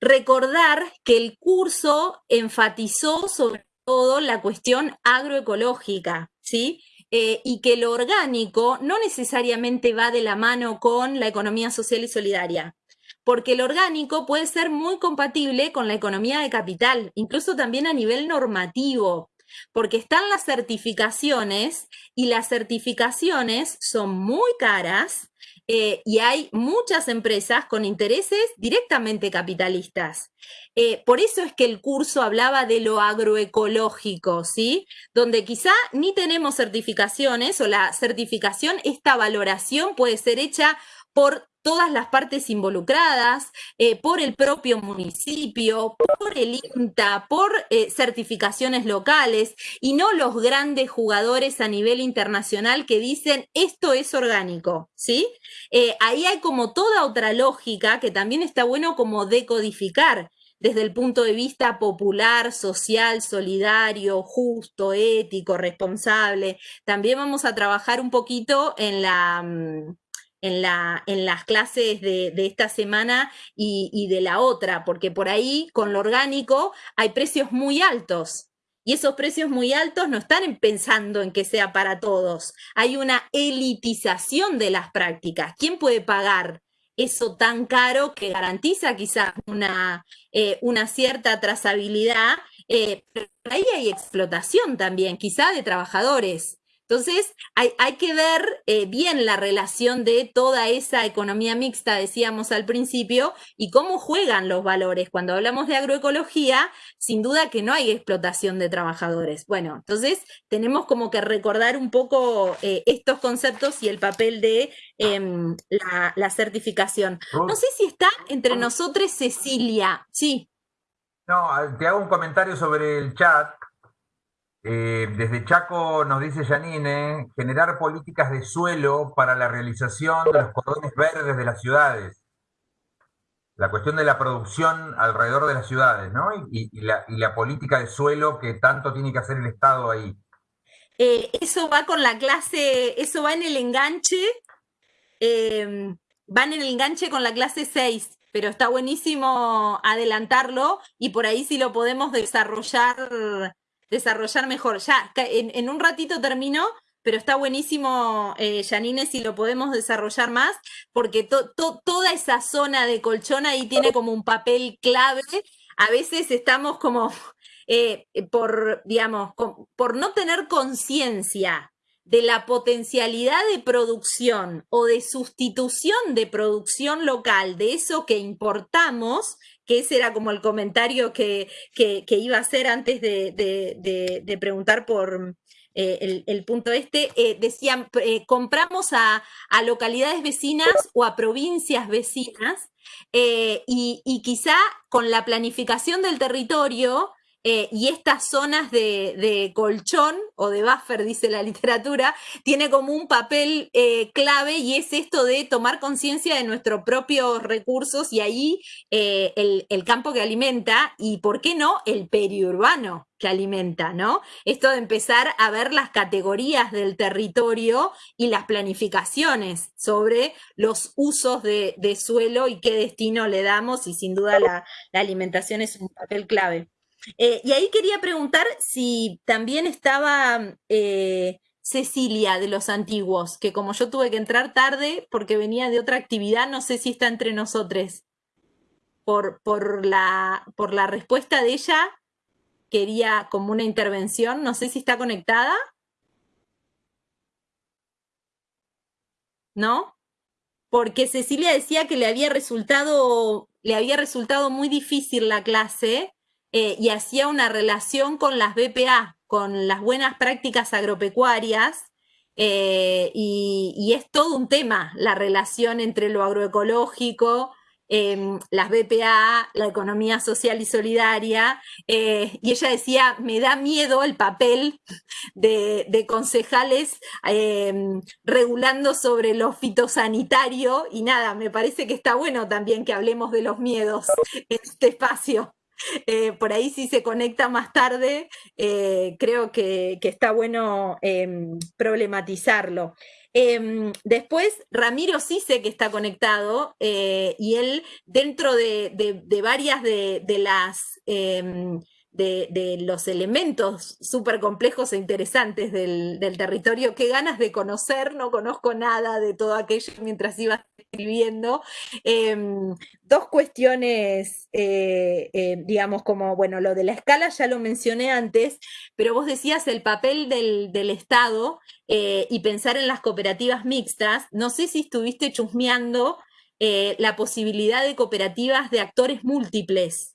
recordar que el curso enfatizó sobre todo la cuestión agroecológica, ¿sí? Eh, y que lo orgánico no necesariamente va de la mano con la economía social y solidaria, porque el orgánico puede ser muy compatible con la economía de capital, incluso también a nivel normativo porque están las certificaciones y las certificaciones son muy caras eh, y hay muchas empresas con intereses directamente capitalistas. Eh, por eso es que el curso hablaba de lo agroecológico, ¿sí? Donde quizá ni tenemos certificaciones o la certificación, esta valoración puede ser hecha por todas las partes involucradas, eh, por el propio municipio, por el INTA, por eh, certificaciones locales y no los grandes jugadores a nivel internacional que dicen esto es orgánico, ¿sí? Eh, ahí hay como toda otra lógica que también está bueno como decodificar desde el punto de vista popular, social, solidario, justo, ético, responsable. También vamos a trabajar un poquito en la mm, en, la, en las clases de, esta semana y, de la otra, porque por ahí con lo orgánico hay precios muy altos. Y esos precios muy altos no están pensando en que sea para todos. Hay una elitización de las prácticas. ¿Quién puede pagar eso tan caro que garantiza quizás una, eh, una cierta trazabilidad? Eh, pero ahí hay explotación también, quizá de trabajadores. Entonces, hay, que ver eh, bien la relación de toda esa economía mixta, decíamos al principio, y cómo juegan los valores. Cuando hablamos de agroecología, sin duda que no hay explotación de trabajadores. Bueno, entonces tenemos como que recordar un poco eh, estos conceptos y el papel de em, la, la, certificación. No sé si está entre nosotros Cecilia. Sí. No, te hago un comentario sobre el chat eh, desde Chaco nos dice Janine, generar políticas de suelo para la realización de los cordones verdes de las ciudades. La cuestión de la producción alrededor de las ciudades, ¿no? Y, la, política de suelo que tanto tiene que hacer el Estado ahí. Eh, eso va con la clase, eso va en el enganche, eh, van en el enganche con la clase 6. pero está buenísimo adelantarlo y por ahí sí lo podemos desarrollar, desarrollar mejor. Ya, en, un ratito termino, pero está buenísimo, eh, Janine, si lo podemos desarrollar más, porque toda esa zona de colchón ahí tiene como un papel clave. A veces estamos como eh, por, digamos, por no tener conciencia de la potencialidad de producción o de sustitución de producción local de eso que importamos, que ese era como el comentario que, iba a hacer antes de, preguntar por eh, el, punto este, eh, decían, eh, compramos a, localidades vecinas o a provincias vecinas y, y quizá con la planificación del territorio eh, y estas zonas de, colchón o de buffer, dice la literatura, tiene como un papel eh, clave y es esto de tomar conciencia de nuestros propios recursos y ahí eh, el, campo que alimenta y, ¿por qué no?, el periurbano que alimenta, ¿no? Esto de empezar a ver las categorías del territorio y las planificaciones sobre los usos de, suelo y qué destino le damos y sin duda la alimentación es un papel clave. Eh, y ahí quería preguntar si también estaba eh, Cecilia de los antiguos, que como yo tuve que entrar tarde porque venía de otra actividad, no sé si está entre nosotros. Por, por, la, por la respuesta de ella, quería como una intervención, no sé si está conectada. ¿No? Porque Cecilia decía que le había resultado, le había resultado muy difícil la clase eh, y hacía una relación con las BPA, con las buenas prácticas agropecuarias, eh, y, es todo un tema la relación entre lo agroecológico, em, las BPA, la economía social y solidaria, eh, y ella decía, me da miedo el papel de, concejales em, regulando sobre lo fitosanitario, y nada, me parece que está bueno también que hablemos de los miedos en este espacio. Eh, por ahí si se conecta más tarde, eh, creo que, está bueno em, problematizarlo. Em, después, Ramiro sí sé que está conectado eh, y él dentro de, varias de, las de, los elementos súper complejos e interesantes del, territorio. Qué ganas de conocer, no conozco nada de todo aquello mientras iba escribiendo. Em, dos cuestiones, eh, eh, digamos, como, bueno, lo de la escala ya lo mencioné antes, pero vos decías el papel del, Estado eh, y pensar en las cooperativas mixtas. No sé si estuviste chusmeando la posibilidad de cooperativas de actores múltiples.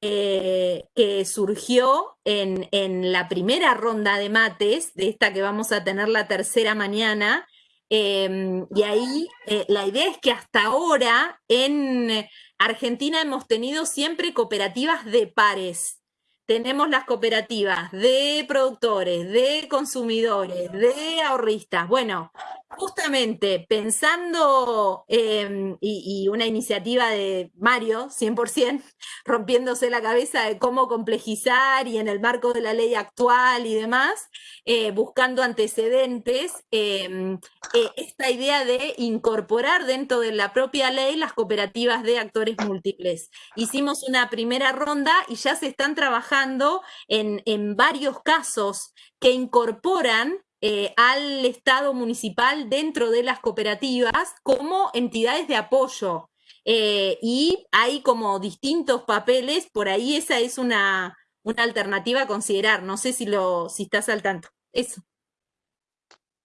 Eh, que surgió en, la primera ronda de mates, de esta que vamos a tener la tercera mañana, em, y ahí eh, la idea es que hasta ahora en Argentina hemos tenido siempre cooperativas de pares. Tenemos las cooperativas de productores, de consumidores, de ahorristas. Bueno, justamente pensando, em, y, una iniciativa de Mario, 100%, rompiéndose la cabeza de cómo complejizar y en el marco de la ley actual y demás, eh, buscando antecedentes, em, eh, esta idea de incorporar dentro de la propia ley las cooperativas de actores múltiples. Hicimos una primera ronda y ya se están trabajando en, en varios casos que incorporan eh, al Estado municipal dentro de las cooperativas como entidades de apoyo. Eh, y hay como distintos papeles, por ahí esa es una, alternativa a considerar. No sé si, lo, si estás al tanto. Eso.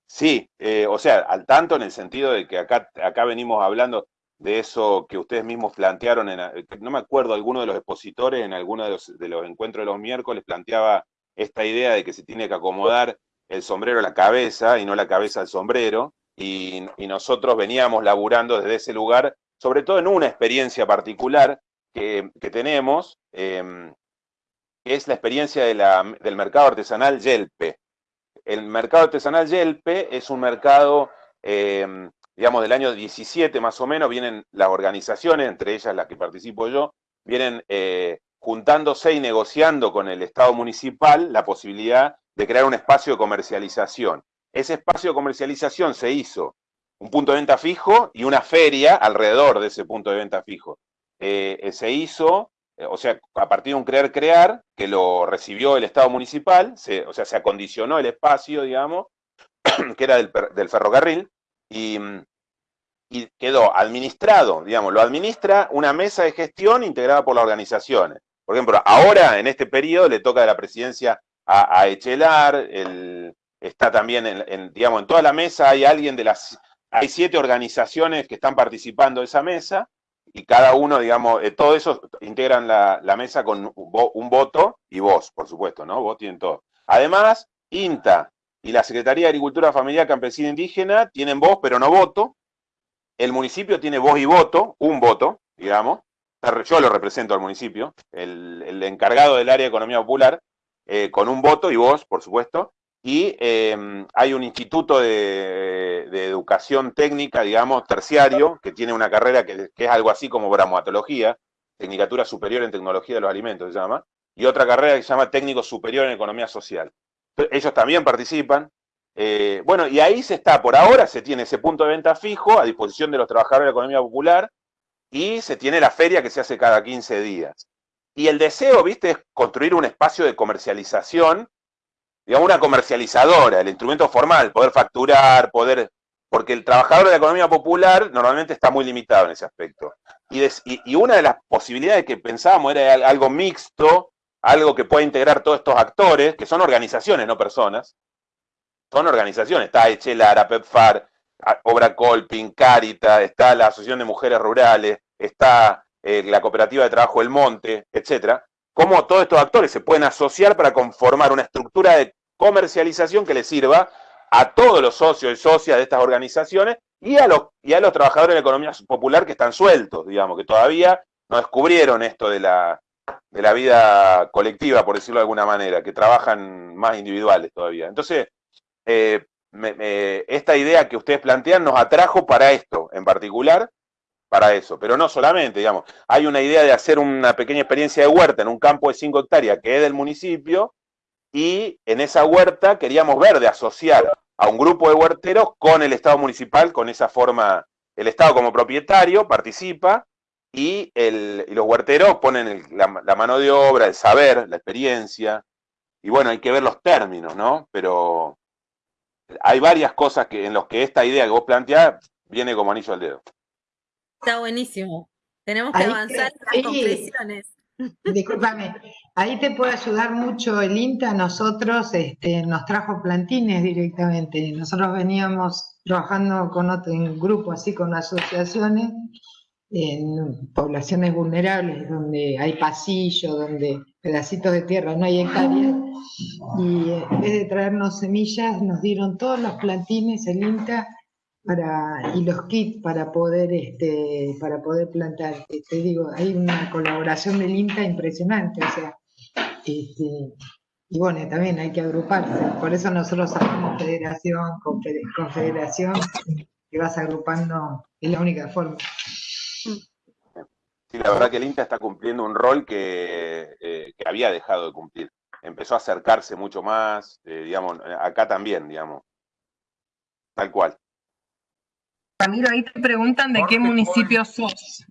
Sí, eh, o sea, al tanto en el sentido de que acá, acá venimos hablando de eso que ustedes mismos plantearon, en, no me acuerdo, alguno de los expositores en alguno de los, de los encuentros de los miércoles planteaba esta idea de que se tiene que acomodar el sombrero a la cabeza y no la cabeza al sombrero, y, nosotros veníamos laburando desde ese lugar, sobre todo en una experiencia particular que, tenemos, em, que es la experiencia del mercado artesanal Yelpe. El mercado artesanal Yelpe es un mercado, em, digamos, del año 17 más o menos, vienen las organizaciones, entre ellas las que participo yo, vienen eh, juntándose y negociando con el Estado municipal la posibilidad de crear un espacio de comercialización. Ese espacio de comercialización se hizo un punto de venta fijo y una feria alrededor de ese punto de venta fijo. Eh, se hizo, o sea, a partir de un creer crear, que lo recibió el Estado municipal, o sea, se acondicionó el espacio, digamos, que era del, ferrocarril, y, y quedó administrado, digamos, lo administra una mesa de gestión integrada por las organizaciones. Por ejemplo, ahora en este periodo le toca de la presidencia a, Echelar, el, está también en, digamos, en toda la mesa hay alguien de las, hay siete organizaciones que están participando de esa mesa, y cada uno, digamos, eh, todo eso integran la, mesa con un voto y vos, por supuesto, ¿no? Vos tienen todo. Además, INTA y la Secretaría de Agricultura Familiar Campesina Indígena tienen voz, pero no voto, el municipio tiene voz y voto, un voto, digamos, yo lo represento al municipio, el, encargado del área de economía popular, eh, con un voto y voz, por supuesto, y em, hay un instituto de, educación técnica, digamos, terciario, que tiene una carrera que, es algo así como bramoatología, Tecnicatura Superior en Tecnología de los Alimentos se llama, y otra carrera que se llama Técnico Superior en Economía Social. Ellos también participan, eh, bueno, y ahí se está, por ahora se tiene ese punto de venta fijo a disposición de los trabajadores de la economía popular y se tiene la feria que se hace cada 15 días. Y el deseo, viste, es construir un espacio de comercialización, digamos, una comercializadora, el instrumento formal, poder facturar, poder... Porque el trabajador de la economía popular normalmente está muy limitado en ese aspecto. Y, y una de las posibilidades que pensábamos era algo mixto, algo que pueda integrar todos estos actores, que son organizaciones, no personas, son organizaciones, está Echelara, PEPFAR, Obra Colping, Carita, está la Asociación de Mujeres Rurales, está eh, la Cooperativa de Trabajo del Monte, etcétera, cómo todos estos actores se pueden asociar para conformar una estructura de comercialización que le sirva a todos los socios y socias de estas organizaciones y a los, y a los trabajadores de la economía popular que están sueltos, digamos, que todavía no descubrieron esto de la, de la vida colectiva, por decirlo de alguna manera, que trabajan más individuales todavía. Entonces, eh, esta idea que ustedes plantean nos atrajo para esto en particular, para eso, pero no solamente, digamos, hay una idea de hacer una pequeña experiencia de huerta en un campo de 5 hectáreas que es del municipio, y en esa huerta queríamos ver de asociar a un grupo de huerteros con el Estado municipal, con esa forma, el Estado como propietario participa, y, el, los huerteros ponen la mano de obra, el saber, la experiencia, y bueno, hay que ver los términos, ¿no? Pero hay varias cosas que, en las que esta idea que vos planteás viene como anillo al dedo. Está buenísimo. Tenemos que avanzar en las conclusiones. Discúlpame, ahí te puede ayudar mucho el INTA. Nosotros este, nos trajo plantines directamente. Nosotros veníamos trabajando con otro, en grupo, así con asociaciones, en poblaciones vulnerables, donde hay pasillos, donde pedacitos de tierra, no hay hectáreas, y en vez de traernos semillas, nos dieron todos los plantines, el INTA, para, y los kits para poder, este, para poder plantar. Te digo, hay una colaboración del INTA impresionante, o sea, este, y bueno, también hay que agruparse, por eso nosotros hacemos federación, confederación, que vas agrupando, es la única forma. Sí, la verdad que el INTA está cumpliendo un rol que, eh, que había dejado de cumplir. Empezó a acercarse mucho más, eh, digamos, acá también, digamos. Tal cual. Ramiro, ahí te preguntan de qué municipio sos.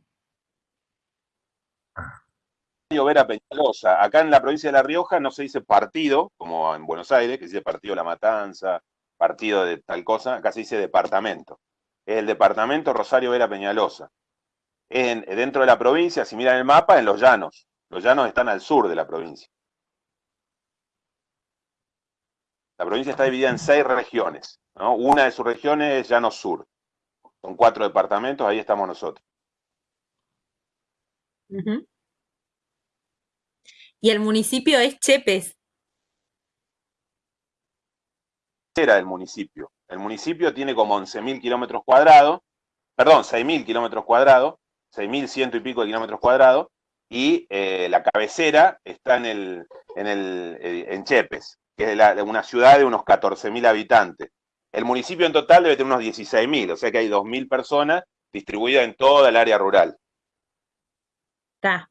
Vera Peñalosa. Acá en la provincia de La Rioja no se dice partido, como en Buenos Aires, que se dice partido La Matanza, partido de tal cosa, acá se dice departamento. Es el departamento Rosario Vera Peñalosa dentro de la provincia, si miran el mapa, en los llanos. Los llanos están al sur de la provincia. La provincia está dividida en seis regiones. Una de sus regiones es Llano Sur. Son cuatro departamentos, ahí estamos nosotros. Y el municipio es Chepes. Era del municipio. El municipio tiene como 11.000 kilómetros cuadrados, perdón, 6.000 kilómetros cuadrados, 6.100 y pico de kilómetros cuadrados, y eh, la cabecera está en, el, en, el, eh, en Chepes, que es una ciudad de unos 14.000 habitantes. El municipio en total debe tener unos 16.000, o sea que hay 2.000 personas distribuidas en toda el área rural. Está.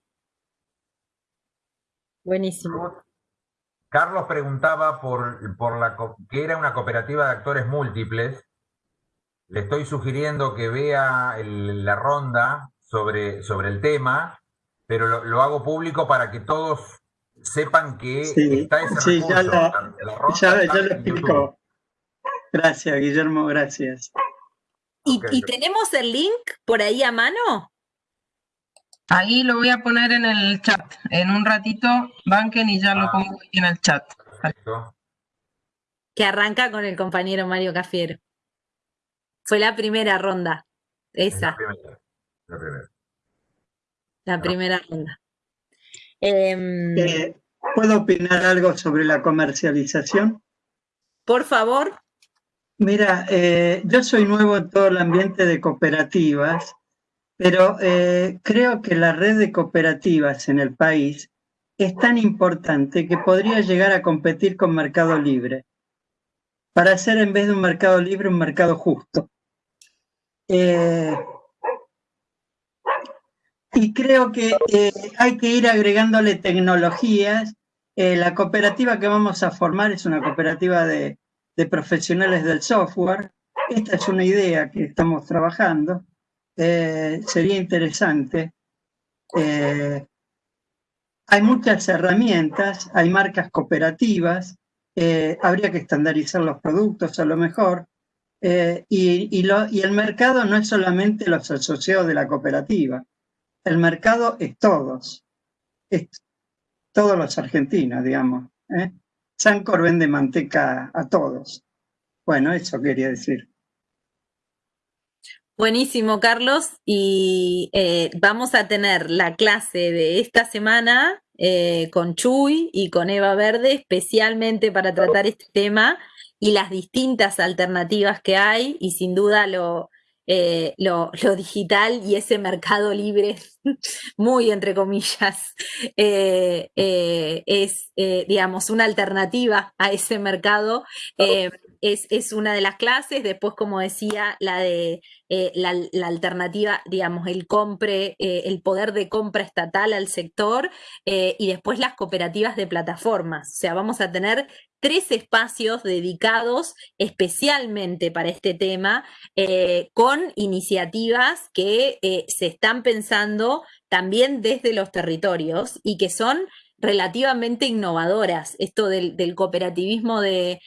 Buenísimo. Carlos preguntaba por, por la que era una cooperativa de actores múltiples le estoy sugiriendo que vea la ronda sobre, sobre el tema, pero lo, hago público para que todos sepan que está ese sí, Ya, ya, ya lo explico. Gracias, Guillermo, gracias. ¿Y, tenemos el link por ahí a mano? Ahí lo voy a poner en el chat. En un ratito, banquen y ya lo ah. pongo en el chat. Que arranca con el compañero Mario Cafiero. Fue la primera ronda. Esa. La primera. La primera, ronda. Em, eh, ¿Puedo opinar algo sobre la comercialización? Por favor. Mira, eh, yo soy nuevo en todo el ambiente de cooperativas, pero eh, creo que la red de cooperativas en el país es tan importante que podría llegar a competir con Mercado Libre, para hacer en vez de un mercado libre un mercado justo. Eh, y creo que hay que ir agregándole tecnologías. la cooperativa que vamos a formar es una cooperativa de de profesionales del software. Esta es una idea que estamos trabajando. Eh, sería interesante. Eh, hay muchas herramientas, hay marcas cooperativas, eh, habría que estandarizar los productos a lo mejor, y, y, el mercado no es solamente los asociados de la cooperativa, el mercado es todos, es todos los argentinos, digamos. Sancor vende manteca a todos. Bueno, eso quería decir. Buenísimo, Carlos. Y eh, vamos a tener la clase de esta semana eh, con Chuy y con Eva Verde, especialmente para tratar este tema y las distintas alternativas que hay. Y sin duda lo, eh, lo, digital y ese mercado libre, muy entre comillas, eh, eh, es, digamos, una alternativa a ese mercado. Es, es, una de las clases, después, como decía, la de la, la, alternativa, digamos, el compre, el poder de compra estatal al sector, y después las cooperativas de plataformas. O sea, vamos a tener tres espacios dedicados especialmente para este tema, eh, con iniciativas que eh, se están pensando también desde los territorios y que son relativamente innovadoras. Esto del, cooperativismo de,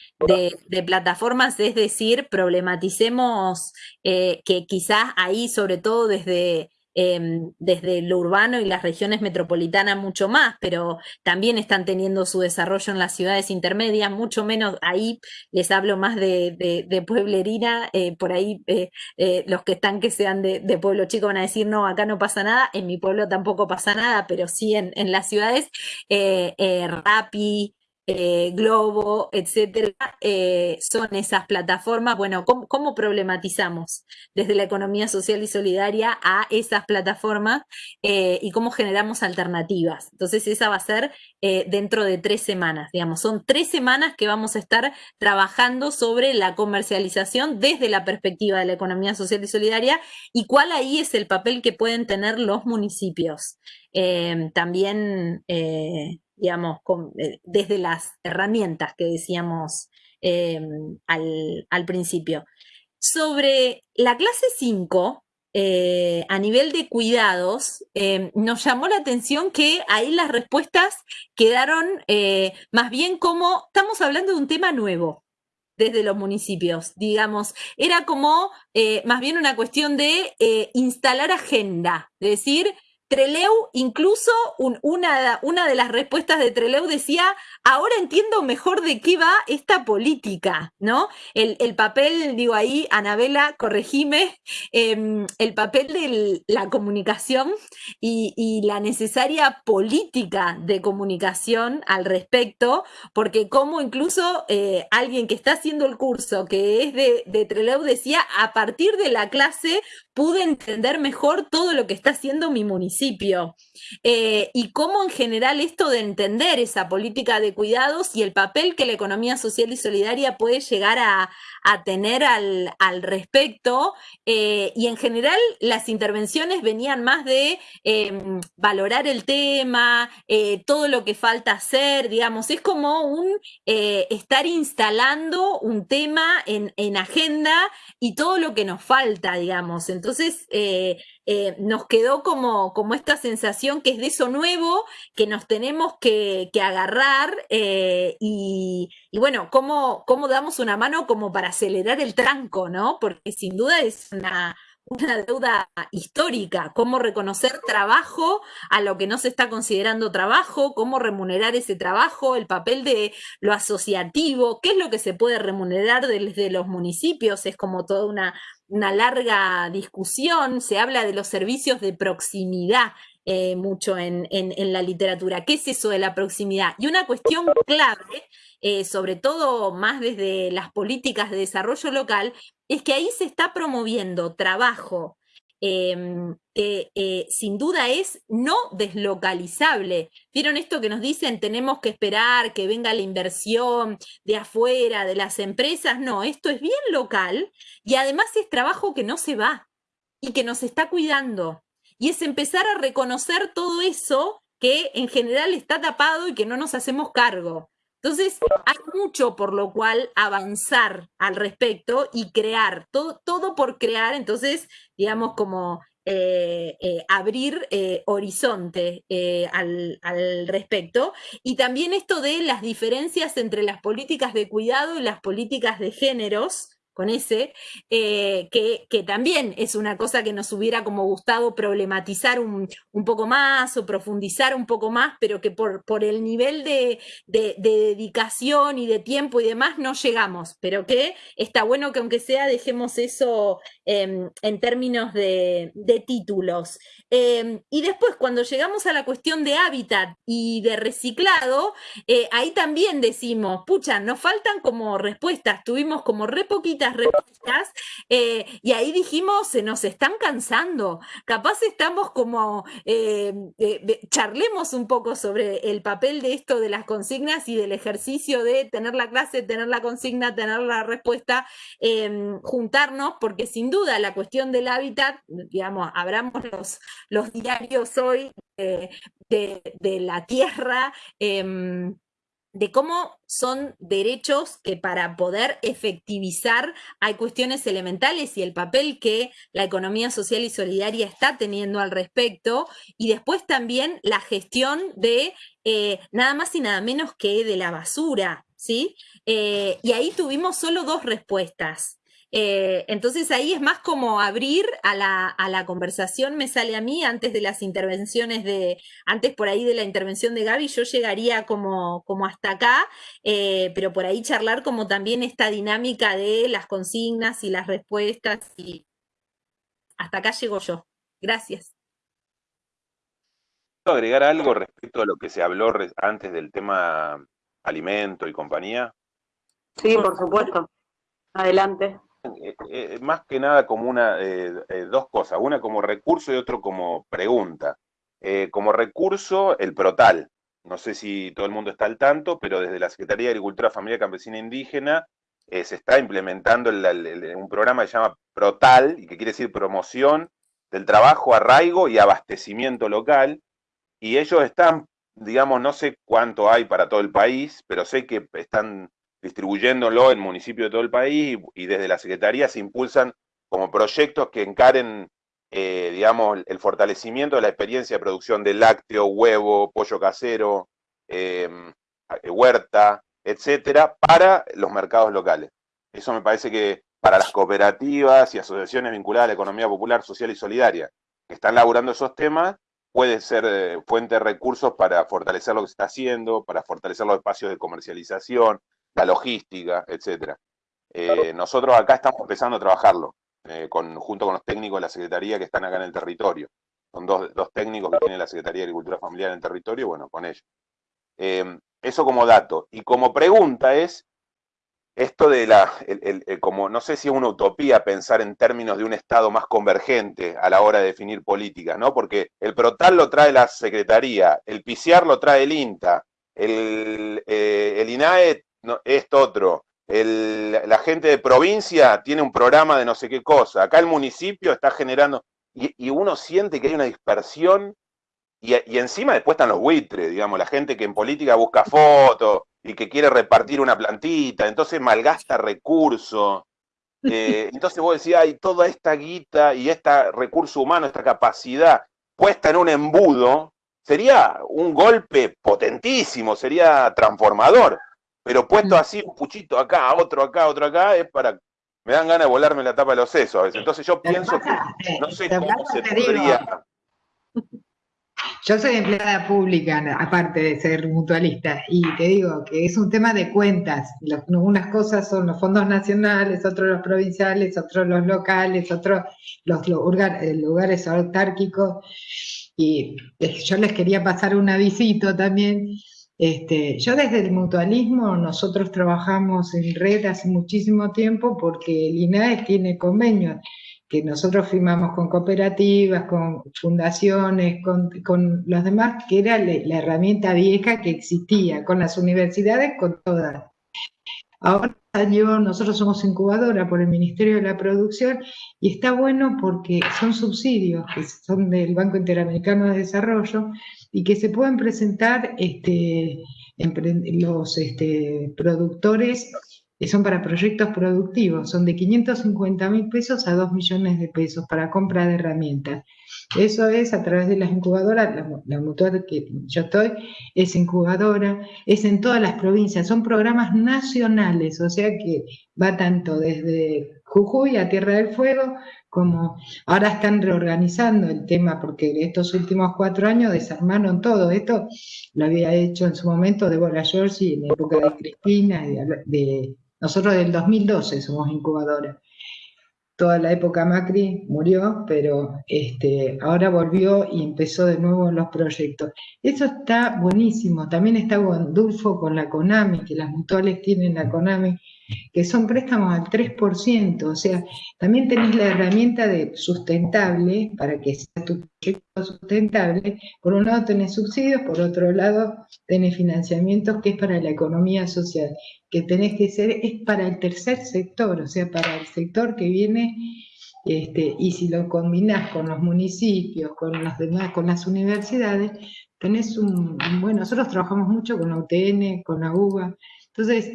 plataformas, es decir, problematicemos eh, que quizás ahí, sobre todo desde Em, desde lo urbano y las regiones metropolitanas mucho más, pero también están teniendo su desarrollo en las ciudades intermedias, mucho menos ahí les hablo más de, de, pueblerina, eh, por ahí eh, eh, los que están que sean de, pueblo chico van a decir, no, acá no pasa nada, en mi pueblo tampoco pasa nada, pero sí en, en las ciudades, Rappi, eh, Globo, etcétera, eh, son esas plataformas. Bueno, ¿cómo, problematizamos desde la economía social y solidaria a esas plataformas eh, y cómo generamos alternativas? Entonces, esa va a ser dentro de tres semanas, digamos. Son tres semanas que vamos a estar trabajando sobre la comercialización desde la perspectiva de la economía social y solidaria y cuál ahí es el papel que pueden tener los municipios. también digamos, eh, desde las herramientas que decíamos em, al, principio. Sobre la clase 5, eh, a nivel de cuidados, nos llamó la atención que ahí las respuestas quedaron eh, más bien como, estamos hablando de un tema nuevo desde los municipios, digamos, era como más bien una cuestión de instalar agenda, es decir, Treleu, incluso una, una, de las respuestas de Treleu decía, ahora entiendo mejor de qué va esta política, ¿no? El, papel, digo ahí, Anabela, corregime, em, el papel de la comunicación y, la necesaria política de comunicación al respecto, porque como incluso eh, alguien que está haciendo el curso, que es de, de Treleu, decía, a partir de la clase pude entender mejor todo lo que está haciendo mi municipio eh, y cómo en general esto de entender esa política de cuidados y el papel que la economía social y solidaria puede llegar a, tener al, respecto. Eh, y en general las intervenciones venían más de em, valorar el tema, eh, todo lo que falta hacer, digamos, es como un estar instalando un tema en, en agenda y todo lo que nos falta, digamos. Entonces, eh, eh, nos quedó como, como esta sensación que es de eso nuevo, que nos tenemos que, agarrar eh, y, bueno, ¿cómo, cómo damos una mano como para acelerar el tranco, ¿no? Porque sin duda es una, una deuda histórica, cómo reconocer trabajo a lo que no se está considerando trabajo, cómo remunerar ese trabajo, el papel de lo asociativo, qué es lo que se puede remunerar desde los municipios, es como toda una, larga discusión, se habla de los servicios de proximidad. Eh, mucho en, la literatura. ¿Qué es eso de la proximidad? Y una cuestión clave eh, sobre todo más desde las políticas de desarrollo local, es que ahí se está promoviendo trabajo em, que eh, sin duda es no deslocalizable. ¿Vieron esto que nos dicen? Tenemos que esperar que venga la inversión de afuera, de las empresas. No, esto es bien local y además es trabajo que no se va y que nos está cuidando. Y es empezar a reconocer todo eso que en general está tapado y que no nos hacemos cargo. Entonces, hay mucho por lo cual avanzar al respecto y crear, todo, todo por crear, entonces, digamos, como eh, eh, abrir eh, horizonte al, al, respecto. Y también esto de las diferencias entre las políticas de cuidado y las políticas de géneros, con ese, eh, que, también es una cosa que nos hubiera como gustado problematizar un, poco más o profundizar un poco más, pero que por, por el nivel de, dedicación y de tiempo y demás no llegamos, pero que está bueno que aunque sea dejemos eso em, en términos de, títulos. Em, y después cuando llegamos a la cuestión de hábitat y de reciclado, eh, ahí también decimos, pucha, nos faltan como respuestas, tuvimos como re respuestas, eh, y ahí dijimos, se nos están cansando, capaz estamos como, eh, charlemos un poco sobre el papel de esto de las consignas y del ejercicio de tener la clase, tener la consigna, tener la respuesta, em, juntarnos, porque sin duda la cuestión del hábitat, digamos, abramos los, los diarios hoy de, de la tierra, em, de cómo son derechos que para poder efectivizar hay cuestiones elementales y el papel que la economía social y solidaria está teniendo al respecto, y después también la gestión de eh, nada más y nada menos que de la basura, ¿sí? Eh, y ahí tuvimos solo dos respuestas. Eh, entonces ahí es más como abrir a la, conversación, me sale a mí, antes de las intervenciones de, antes por ahí de la intervención de Gaby, yo llegaría como, como hasta acá, eh, pero por ahí charlar como también esta dinámica de las consignas y las respuestas y hasta acá llego yo. Gracias. ¿Puedo agregar algo respecto a lo que se habló antes del tema alimento y compañía? Sí, por supuesto. Adelante. Eh, eh, más que nada como una, eh, dos cosas, una como recurso y otro como pregunta. como recurso, el PROTAL. No sé si todo el mundo está al tanto, pero desde la Secretaría de Agricultura, Familia Campesina Indígena se está implementando un programa que se llama PROTAL, y que quiere decir promoción del trabajo, arraigo y abastecimiento local. Y ellos están, digamos, no sé cuánto hay para todo el país, pero sé que están distribuyéndolo en municipios de todo el país y, desde la Secretaría se impulsan como proyectos que encaren, eh, digamos, el fortalecimiento de la experiencia de producción de lácteo, huevo, pollo casero, em, huerta, etcétera, para los mercados locales. Eso me parece que para las cooperativas y asociaciones vinculadas a la economía popular, social y solidaria que están laburando esos temas, puede ser eh, fuente de recursos para fortalecer lo que se está haciendo, para fortalecer los espacios de comercialización, la logística, etcétera. Eh, nosotros acá estamos empezando a trabajarlo, eh, con, junto con los técnicos de la Secretaría que están acá en el territorio. Son dos, técnicos que tiene la Secretaría de Agricultura Familiar en el territorio, bueno, con ellos. Em, eso como dato. Y como pregunta es, esto de la, como no sé si es una utopía pensar en términos de un Estado más convergente a la hora de definir políticas, ¿no? Porque el PROTAL lo trae la Secretaría, el PICIAR lo trae el INTA, el, eh, el INAE no, esto otro, la gente de provincia tiene un programa de no sé qué cosa, acá el municipio está generando, y, uno siente que hay una dispersión, y, y, encima después están los buitres, digamos, la gente que en política busca fotos y que quiere repartir una plantita, entonces malgasta recursos. Eh, entonces vos decís, hay toda esta guita y este recurso humano, esta capacidad puesta en un embudo, sería un golpe potentísimo, sería transformador. Pero puesto así, un puchito acá, otro acá, otro acá, es para. Me dan ganas de volarme la tapa de los sesos a veces. Entonces yo pienso que no sé cómo se podría. Yo soy empleada pública, aparte de ser mutualista, y te digo que es un tema de cuentas. unas cosas son los fondos nacionales, otros los provinciales, otros los locales, otros los lugares, lugares autárquicos. Y eh, yo les quería pasar un avisito también este, yo desde el mutualismo, nosotros trabajamos en red hace muchísimo tiempo porque el INAE tiene convenios que nosotros firmamos con cooperativas, con fundaciones, con, los demás, que era la herramienta vieja que existía, con las universidades, con todas. Ahora nosotros somos incubadora por el Ministerio de la Producción y está bueno porque son subsidios que son del Banco Interamericano de Desarrollo y que se pueden presentar este, los este, productores que son para proyectos productivos, son de 550 mil pesos a 2 millones de pesos para compra de herramientas. Eso es a través de las incubadoras, la, la mutual que yo estoy es incubadora, es en todas las provincias, son programas nacionales, o sea que va tanto desde Jujuy a Tierra del Fuego, como ahora están reorganizando el tema porque estos últimos cuatro años desarmaron todo. Esto lo había hecho en su momento Deborah George en la época de Cristina, de, nosotros del 2012 somos incubadora toda la época Macri murió, pero este, ahora volvió y empezó de nuevo los proyectos. Eso está buenísimo. También está Gondulfo con la CONAMI, que las mutuales tienen la CONAMI, que son préstamos al 3%, o sea, también tenés la herramienta de sustentable para que sea tu proyecto sustentable. Por un lado tenés subsidios, por otro lado tenés financiamientos que es para la economía social, que tenés que ser, es para el tercer sector, o sea, para el sector que viene, este, y si lo combinás con los municipios, con los demás, con las universidades, tenés un, bueno, nosotros trabajamos mucho con la UTN, con la UBA, entonces,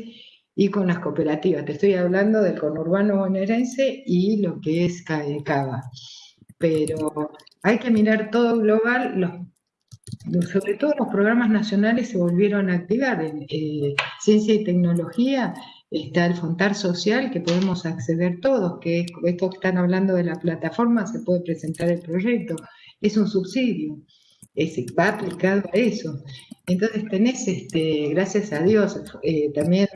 y con las cooperativas. Te estoy hablando del conurbano bonaerense y lo que es Cava. Pero hay que mirar todo global, sobre todo los programas nacionales se volvieron a activar. En eh, ciencia y tecnología está el Fontar Social, que podemos acceder todos, que es, esto que están hablando de la plataforma, se puede presentar el proyecto. Es un subsidio, es, va aplicado a eso. Entonces tenés, este, gracias a Dios, eh, también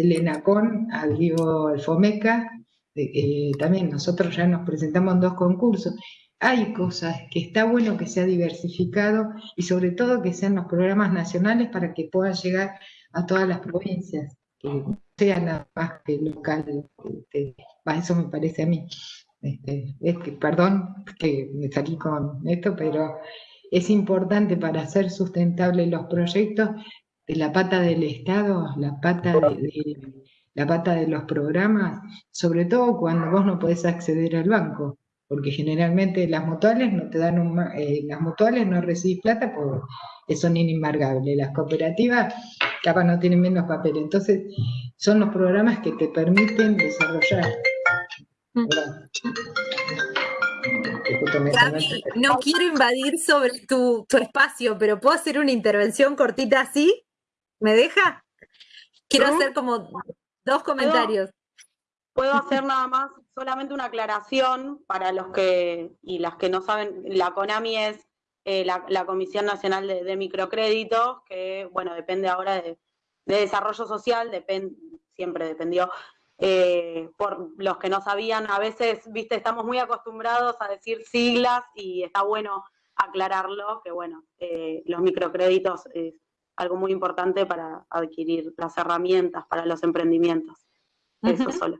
el ENACON abrió el FOMECA, eh, también nosotros ya nos presentamos en dos concursos. Hay cosas que está bueno que sea diversificado y sobre todo que sean los programas nacionales para que puedan llegar a todas las provincias, que no sea nada más que local. Este, eso me parece a mí. Este, perdón que me salí con esto, pero es importante para hacer sustentables los proyectos la pata del Estado, la pata de, la pata de los programas, sobre todo cuando vos no podés acceder al banco, porque generalmente las mutuales no te dan un, eh, las mutuales no recibís plata porque son inembargables, las cooperativas capaz no tienen menos papel, entonces son los programas que te permiten desarrollar. Mm. no quiero invadir sobre tu, tu, espacio, pero ¿puedo hacer una intervención cortita así? ¿Me deja? Quiero hacer como dos comentarios. ¿Puedo, hacer nada más solamente una aclaración para los que y las que no saben, la CONAMI es eh, la, Comisión Nacional de, Microcréditos, que bueno, depende ahora de, desarrollo social, siempre dependió. Eh, por los que no sabían, a veces, viste, estamos muy acostumbrados a decir siglas y está bueno aclararlo, que bueno, eh, los microcréditos algo muy importante para adquirir las herramientas para los emprendimientos. Eso solo.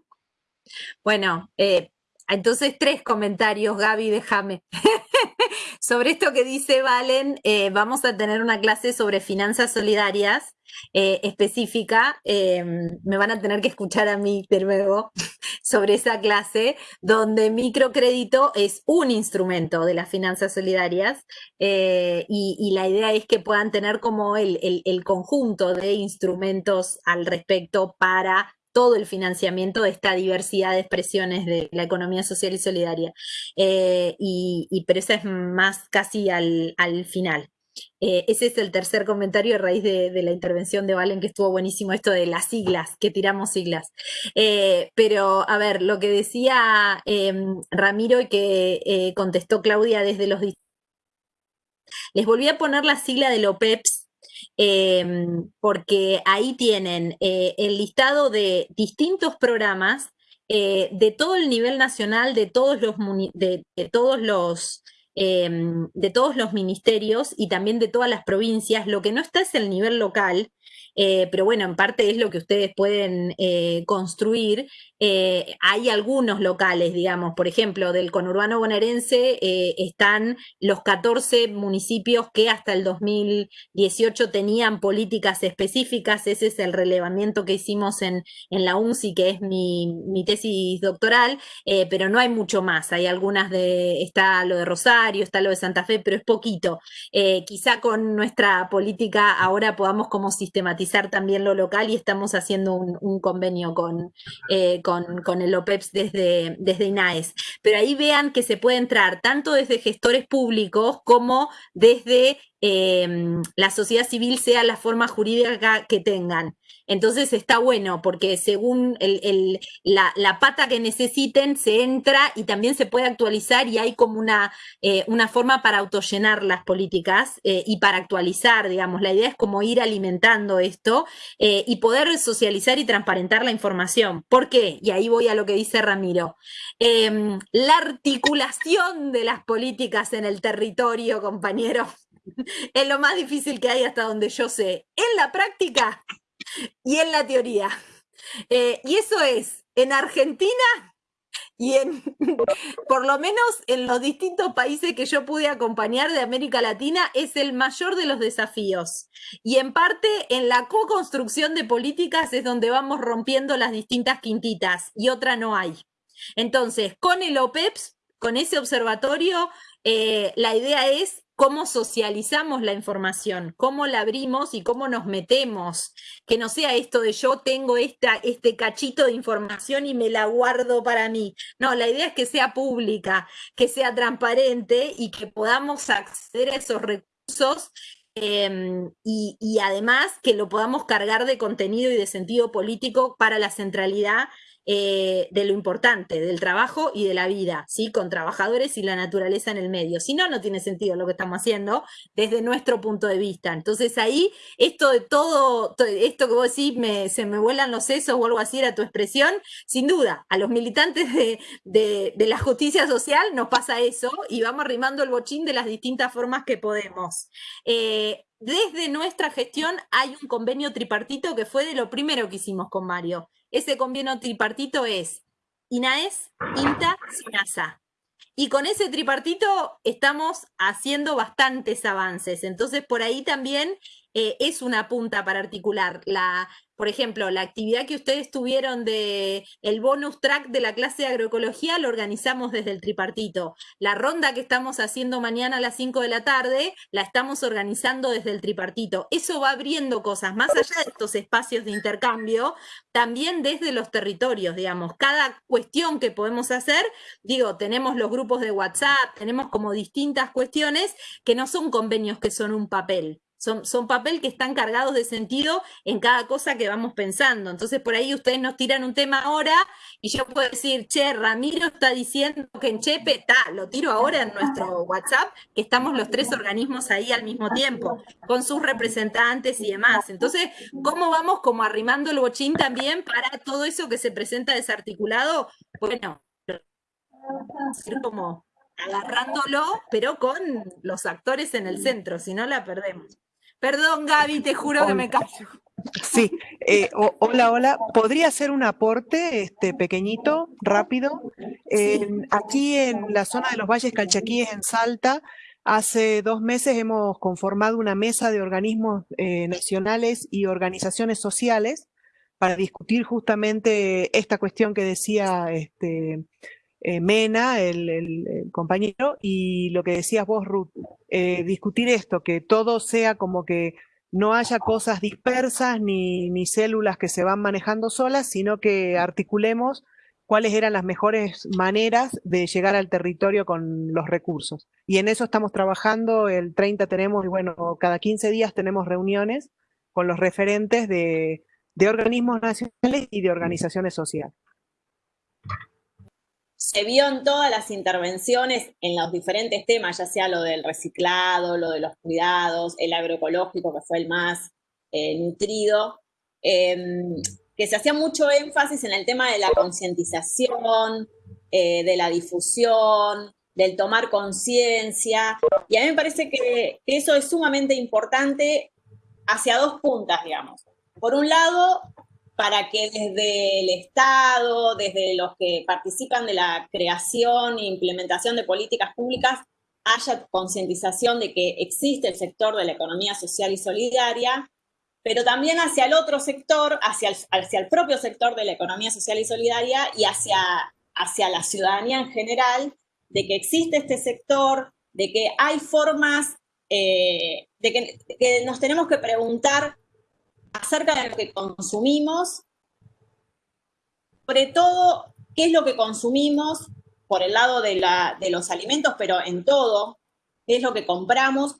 Bueno, eh, entonces tres comentarios, Gaby, déjame. sobre esto que dice Valen, eh, vamos a tener una clase sobre finanzas solidarias eh, específica. me van a tener que escuchar a mí de nuevo sobre esa clase, donde microcrédito es un instrumento de las finanzas solidarias y, la idea es que puedan tener como el, el conjunto de instrumentos al respecto para todo el financiamiento de esta diversidad de expresiones de la economía social y solidaria. Eh, y, pero esa es más casi al, final. Eh, ese es el tercer comentario a raíz de, la intervención de Valen, que estuvo buenísimo esto de las siglas, que tiramos siglas. Eh, pero, a ver, lo que decía Ramiro y que contestó Claudia desde los... Les volví a poner la sigla de OPEPS Em, porque ahí tienen eh, el listado de distintos programas eh, de todo el nivel nacional, de todos los, de, todos los em, de todos los ministerios y también de todas las provincias. Lo que no está es el nivel local, eh, pero bueno, en parte es lo que ustedes pueden construir eh, hay algunos locales, digamos, por ejemplo, del conurbano bonaerense eh, están los 14 municipios que hasta el 2018 tenían políticas específicas, ese es el relevamiento que hicimos en, en la UNCI, que es mi, tesis doctoral, eh, pero no hay mucho más, hay algunas de, está lo de Rosario, está lo de Santa Fe, pero es poquito. quizá con nuestra política ahora podamos como sistematizar también lo local y estamos haciendo un, convenio con con, el OPEPS desde, desde INAES. Pero ahí vean que se puede entrar tanto desde gestores públicos como desde Em, la sociedad civil sea la forma jurídica que tengan. Entonces está bueno porque según la, pata que necesiten se entra y también se puede actualizar y hay como una, eh, una forma para autollenar las políticas eh, y para actualizar, digamos. La idea es como ir alimentando esto eh, y poder socializar y transparentar la información. ¿Por qué? Y ahí voy a lo que dice Ramiro. Em, la articulación de las políticas en el territorio, compañero es lo más difícil que hay hasta donde yo sé, en la práctica y en la teoría. Eh, y eso es, en Argentina y en, por lo menos en los distintos países que yo pude acompañar de América Latina, es el mayor de los desafíos. Y en parte en la co-construcción de políticas es donde vamos rompiendo las distintas quintitas y otra no hay. Entonces, con el OPEPS, con ese observatorio, eh, la idea es cómo socializamos la información, cómo la abrimos y cómo nos metemos. Que no sea esto de yo tengo este cachito de información y me la guardo para mí. No, la idea es que sea pública, que sea transparente y que podamos acceder a esos recursos em, y, además que lo podamos cargar de contenido y de sentido político para la centralidad eh, de lo importante, del trabajo y de la vida, ¿sí? Con trabajadores y la naturaleza en el medio. Si no, no tiene sentido lo que estamos haciendo desde nuestro punto de vista. Entonces ahí, esto de todo, esto que vos decís, me, se me vuelan los sesos o algo así era tu expresión, sin duda, a los militantes de, la justicia social nos pasa eso y vamos arrimando el bochín de las distintas formas que podemos. Eh, desde nuestra gestión hay un convenio tripartito que fue de lo primero que hicimos con Mario. Ese convenio tripartito es INAES, INTA, SINASA. Y con ese tripartito estamos haciendo bastantes avances. Entonces, por ahí también eh, es una punta para articular la, por ejemplo, la actividad que ustedes tuvieron de el bonus track de la clase de agroecología lo organizamos desde el tripartito. La ronda que estamos haciendo mañana a las 5 de la tarde la estamos organizando desde el tripartito. Eso va abriendo cosas, más allá de estos espacios de intercambio, también desde los territorios, digamos. Cada cuestión que podemos hacer, digo, tenemos los grupos de WhatsApp, tenemos como distintas cuestiones que no son convenios que son un papel. Son, son papel que están cargados de sentido en cada cosa que vamos pensando. Entonces, por ahí ustedes nos tiran un tema ahora y yo puedo decir, che, Ramiro está diciendo que en Chepe, está, lo tiro ahora en nuestro WhatsApp, que estamos los tres organismos ahí al mismo tiempo, con sus representantes y demás. Entonces, ¿cómo vamos como arrimando el bochín también para todo eso que se presenta desarticulado? Bueno, como agarrándolo, pero con los actores en el centro, si no la perdemos. Perdón, Gaby, te juro que me callo. Sí, eh, hola, hola. ¿Podría hacer un aporte este, pequeñito, rápido? aquí en la zona de los Valles Calchaquíes, en Salta, hace dos meses hemos conformado una mesa de organismos eh, nacionales y organizaciones sociales para discutir justamente esta cuestión que decía este, eh, Mena, el, compañero, y lo que decías vos, Ruth, eh, discutir esto, que todo sea como que no haya cosas dispersas ni, ni células que se van manejando solas, sino que articulemos cuáles eran las mejores maneras de llegar al territorio con los recursos. Y en eso estamos trabajando, el 30 tenemos, y bueno, cada 15 días tenemos reuniones con los referentes de, de organismos nacionales y de organizaciones sociales se vio en todas las intervenciones en los diferentes temas, ya sea lo del reciclado, lo de los cuidados, el agroecológico, que fue el más eh, nutrido, em, que se hacía mucho énfasis en el tema de la concientización, eh, de la difusión, del tomar conciencia, y a mí me parece que eso es sumamente importante hacia dos puntas, digamos. Por un lado, para que desde el Estado, desde los que participan de la creación e implementación de políticas públicas, haya concientización de que existe el sector de la economía social y solidaria, pero también hacia el otro sector, hacia el, hacia el propio sector de la economía social y solidaria y hacia, hacia la ciudadanía en general, de que existe este sector, de que hay formas, eh, de que nos tenemos que preguntar acerca de lo que consumimos, sobre todo qué es lo que consumimos por el lado de, los alimentos, pero en todo, qué es lo que compramos,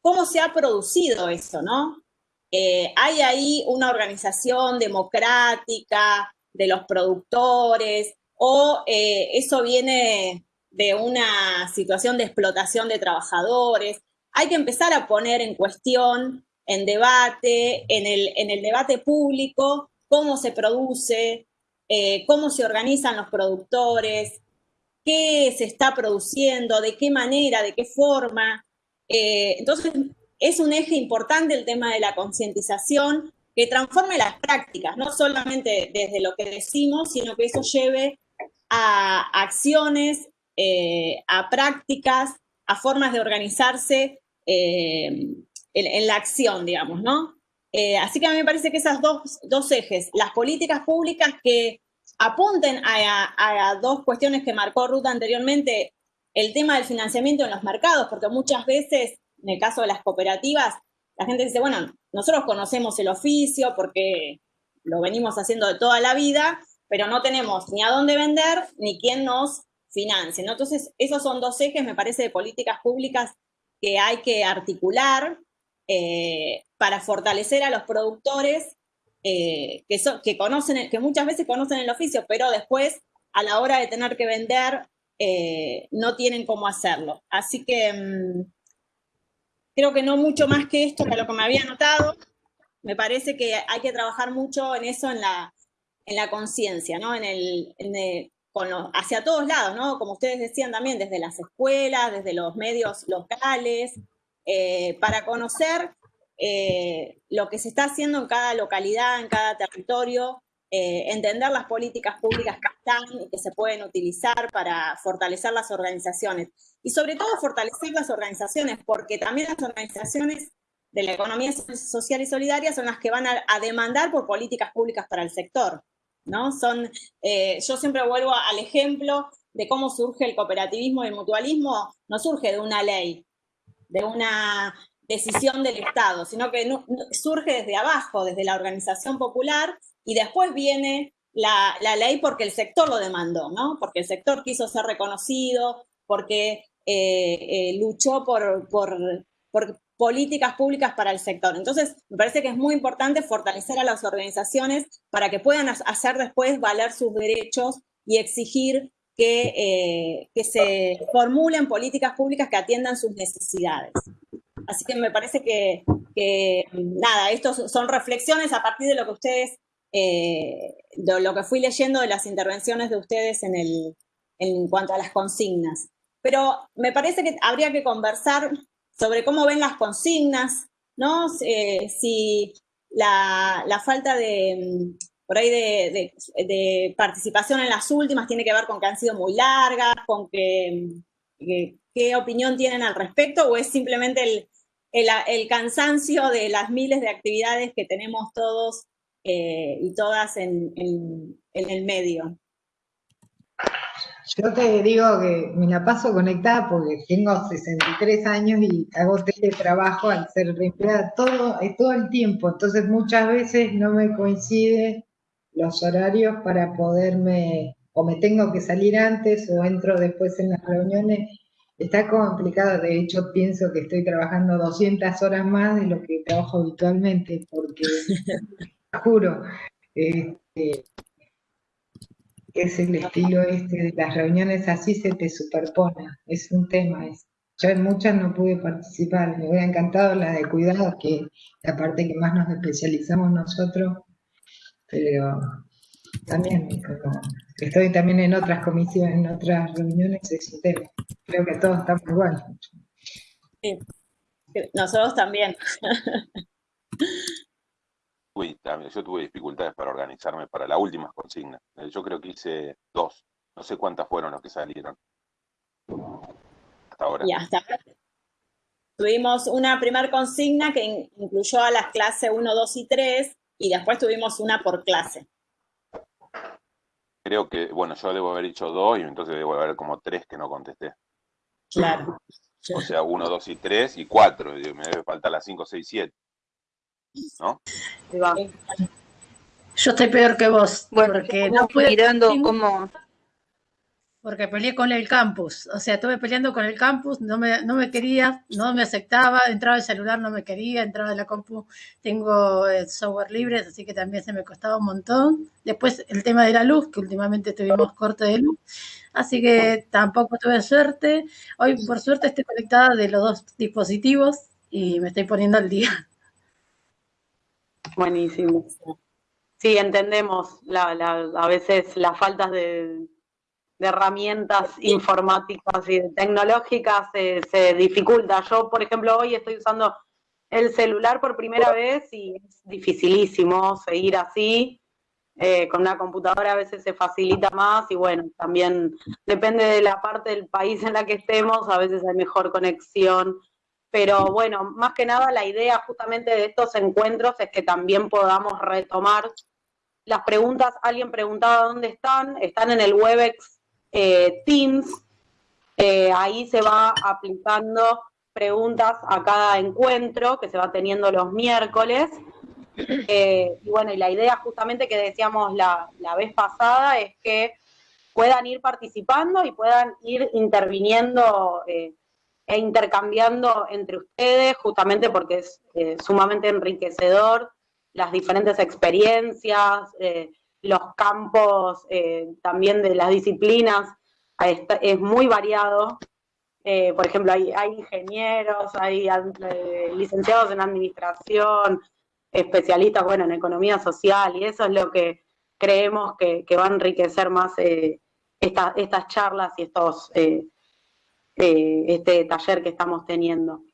cómo se ha producido eso, ¿no? Eh, hay ahí una organización democrática de los productores o eh, eso viene de una situación de explotación de trabajadores. Hay que empezar a poner en cuestión en debate, en el, en el debate público, cómo se produce, eh, cómo se organizan los productores, qué se está produciendo, de qué manera, de qué forma. Eh, entonces, es un eje importante el tema de la concientización que transforme las prácticas, no solamente desde lo que decimos, sino que eso lleve a acciones, eh, a prácticas, a formas de organizarse en, la acción, digamos, ¿no? Eh, así que a mí me parece que esas dos, dos ejes, las políticas públicas que apunten a, dos cuestiones que marcó Ruta anteriormente, el tema del financiamiento en los mercados, porque muchas veces, en el caso de las cooperativas, la gente dice, bueno, nosotros conocemos el oficio porque lo venimos haciendo de toda la vida, pero no tenemos ni a dónde vender ni quién nos financie. ¿no? Entonces, esos son dos ejes, me parece, de políticas públicas que hay que articular eh, para fortalecer a los productores eh, que, que, conocen, que muchas veces conocen el oficio, pero después a la hora de tener que vender eh, no tienen cómo hacerlo. Así que mm, creo que no mucho más que esto, que lo que me había notado. Me parece que hay que trabajar mucho en eso, en la, en la conciencia, ¿no? En el, hacia todos lados, ¿no? Como ustedes decían también, desde las escuelas, desde los medios locales, eh, para conocer eh, lo que se está haciendo en cada localidad, en cada territorio, eh, entender las políticas públicas que están y que se pueden utilizar para fortalecer las organizaciones. Y sobre todo fortalecer las organizaciones, porque también las organizaciones de la economía social y solidaria son las que van a, demandar por políticas públicas para el sector. ¿no? Son, yo siempre vuelvo al ejemplo de cómo surge el cooperativismo y el mutualismo, no surge de una ley, de una decisión del Estado, sino que surge desde abajo, desde la organización popular, y después viene la, ley porque el sector lo demandó, ¿no? Porque el sector quiso ser reconocido, porque eh, eh, luchó por, por, políticas públicas para el sector. Entonces, me parece que es muy importante fortalecer a las organizaciones para que puedan hacer después valer sus derechos y exigir que, eh, que se formulen políticas públicas que atiendan sus necesidades. Así que me parece que, nada, estos son reflexiones a partir de lo que ustedes, eh, lo que fui leyendo de las intervenciones de ustedes en, el, en cuanto a las consignas. Pero me parece que habría que conversar sobre cómo ven las consignas, ¿no? Eh, si la, falta de, por ahí de, participación en las últimas tiene que ver con que han sido muy largas, con que, qué opinión tienen al respecto, o es simplemente el, cansancio de las miles de actividades que tenemos todos eh, y todas en, en el medio. Yo te digo que me la paso conectada porque tengo 63 años y hago teletrabajo al ser empleada todo, eh, todo el tiempo, entonces muchas veces no me coincide los horarios para poderme, o me tengo que salir antes o entro después en las reuniones. Está complicado, de hecho pienso que estoy trabajando 200 horas más de lo que trabajo habitualmente, porque, juro, este, es el estilo este de las reuniones así se te superpone, es un tema. Es, yo en muchas no pude participar, me hubiera encantado la de cuidados, que la parte que más nos especializamos nosotros, pero también estoy también en otras comisiones, en otras reuniones, es un tema. Creo que todos estamos igual. Sí, nosotros también. yo tuve dificultades para organizarme para la última consigna. Eh, yo creo que hice dos. No sé cuántas fueron los que salieron. Hasta ahora. Y hasta Tuvimos una primera consigna que incluyó a las clases 1, 2 y 3 y después tuvimos una por clase. Creo que, bueno, yo debo haber dicho dos y entonces debo haber como tres que no contesté. Claro. O sea, 1, 2 y 3 y 4. Me debe faltar las 5, 6, 7. ¿no? Yo estoy peor que vos, porque no pude... Mirando cómo... Porque peleé con el campus, o sea, estuve peleando con el campus, no me, no me quería, no me aceptaba, entraba el celular, no me quería, entraba en la compu, tengo el software libre, así que también se me costaba un montón. Después el tema de la luz, que últimamente tuvimos corte de luz, así que tampoco tuve suerte. Hoy por suerte estoy conectada de los dos dispositivos y me estoy poniendo al día. Buenísimo. Sí, entendemos a veces las faltas de, herramientas informáticas y tecnológicas se, dificulta. Yo, por ejemplo, hoy estoy usando el celular por primera vez y es dificilísimo seguir así. Eh, con una computadora a veces se facilita más y bueno, también depende de la parte del país en la que estemos, a veces hay mejor conexión pero bueno, más que nada la idea justamente de estos encuentros es que también podamos retomar las preguntas. Alguien preguntaba dónde están, están en el Webex eh, Teams, eh, ahí se va aplicando preguntas a cada encuentro que se va teniendo los miércoles. Eh, y bueno, y la idea justamente que decíamos la, la vez pasada es que puedan ir participando y puedan ir interviniendo e intercambiando entre ustedes, justamente porque es sumamente enriquecedor las diferentes experiencias, los campos eh, también de las disciplinas, es muy variado. por ejemplo, hay, ingenieros, hay licenciados en administración, especialistas, bueno, en economía social, y eso es lo que creemos que, va a enriquecer más estas charlas y estos eh, este taller que estamos teniendo.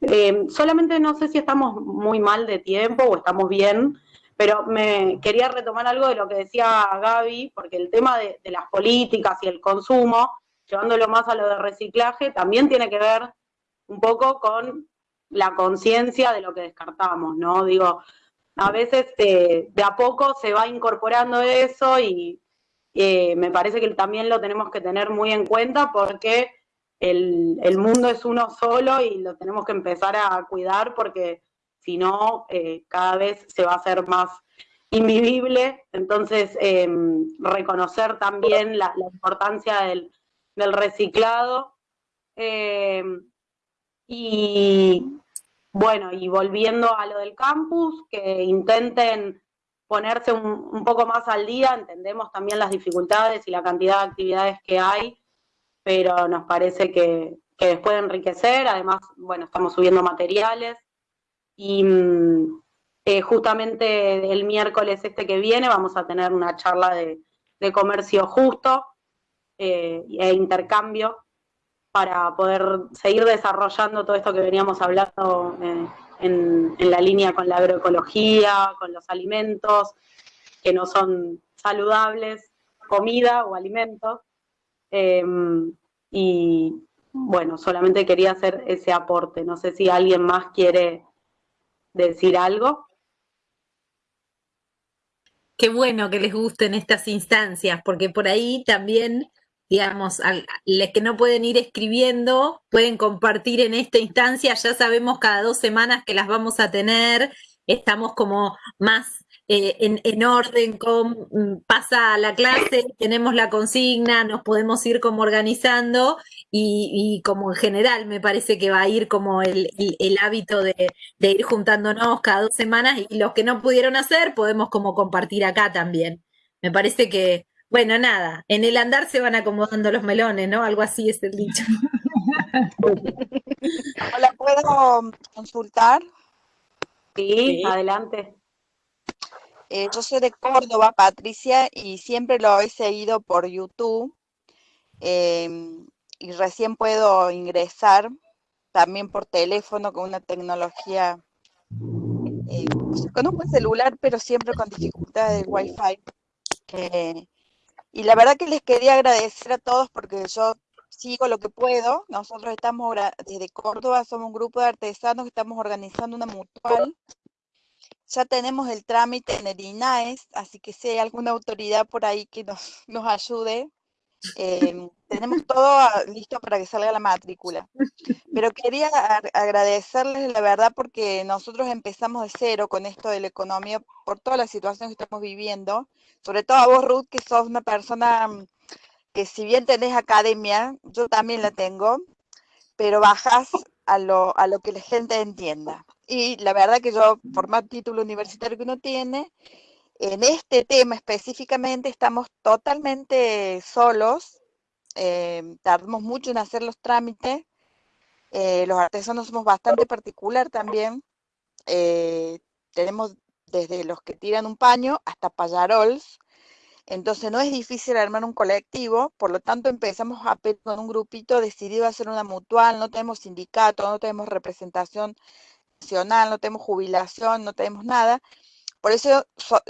Eh, solamente no sé si estamos muy mal de tiempo o estamos bien, pero me quería retomar algo de lo que decía Gaby, porque el tema de, las políticas y el consumo, llevándolo más a lo de reciclaje, también tiene que ver un poco con la conciencia de lo que descartamos, ¿no? Digo, a veces eh, de a poco se va incorporando eso y me parece que también lo tenemos que tener muy en cuenta porque el, mundo es uno solo y lo tenemos que empezar a cuidar porque si no, eh, cada vez se va a hacer más invivible. Entonces, em, reconocer también la, importancia del, reciclado. Em, y bueno, y volviendo a lo del campus, que intenten ponerse un, poco más al día, entendemos también las dificultades y la cantidad de actividades que hay pero nos parece que, que les puede enriquecer. Además, bueno, estamos subiendo materiales y mm, eh, justamente el miércoles este que viene vamos a tener una charla de, comercio justo eh, e intercambio para poder seguir desarrollando todo esto que veníamos hablando en, en, la línea con la agroecología, con los alimentos que no son saludables, comida o alimentos. Em, y bueno, solamente quería hacer ese aporte. No sé si alguien más quiere decir algo. Qué bueno que les gusten estas instancias, porque por ahí también digamos, a los que no pueden ir escribiendo, pueden compartir en esta instancia, ya sabemos cada dos semanas que las vamos a tener, estamos como más eh, en, orden con, mm, pasa la clase, tenemos la consigna, nos podemos ir como organizando y, como en general me parece que va a ir como el, hábito de, de, ir juntándonos cada dos semanas y los que no pudieron hacer podemos como compartir acá también. Me parece que, bueno, nada, en el andar se van acomodando los melones, ¿no? Algo así es el dicho. Hola, ¿puedo consultar? Sí, adelante. Eh, yo soy de Córdoba, Patricia, y siempre lo he seguido por YouTube. Em, y recién puedo ingresar también por teléfono con una tecnología, eh, con un buen celular, pero siempre con dificultades de Wi-Fi. Y la verdad que les quería agradecer a todos porque yo sigo lo que puedo. Nosotros estamos desde Córdoba, somos un grupo de artesanos que estamos organizando una mutual. Ya tenemos el trámite en el INAES, así que si hay alguna autoridad por ahí que nos, nos ayude, em, tenemos todo listo para que salga la matrícula. Pero quería agradecerles la verdad porque nosotros empezamos de cero con esto de la economía por toda la situación que estamos viviendo sobre todo a vos, Ruth, que sos una persona mm, que si bien tenés academia, yo también la tengo, pero bajas a lo, a lo que la gente entienda. Y la verdad que yo, por más título universitario que uno tiene, en este tema específicamente estamos totalmente solos, eh, tardamos mucho en hacer los trámites, eh, los artesanos somos bastante particular también, eh, tenemos desde los que tiran un paño hasta payarols. Entonces no es difícil armar un colectivo, por lo tanto empezamos a con un grupito decidido a hacer una mutual, no tenemos sindicato, no tenemos representación nacional, no tenemos jubilación, no tenemos nada. Por eso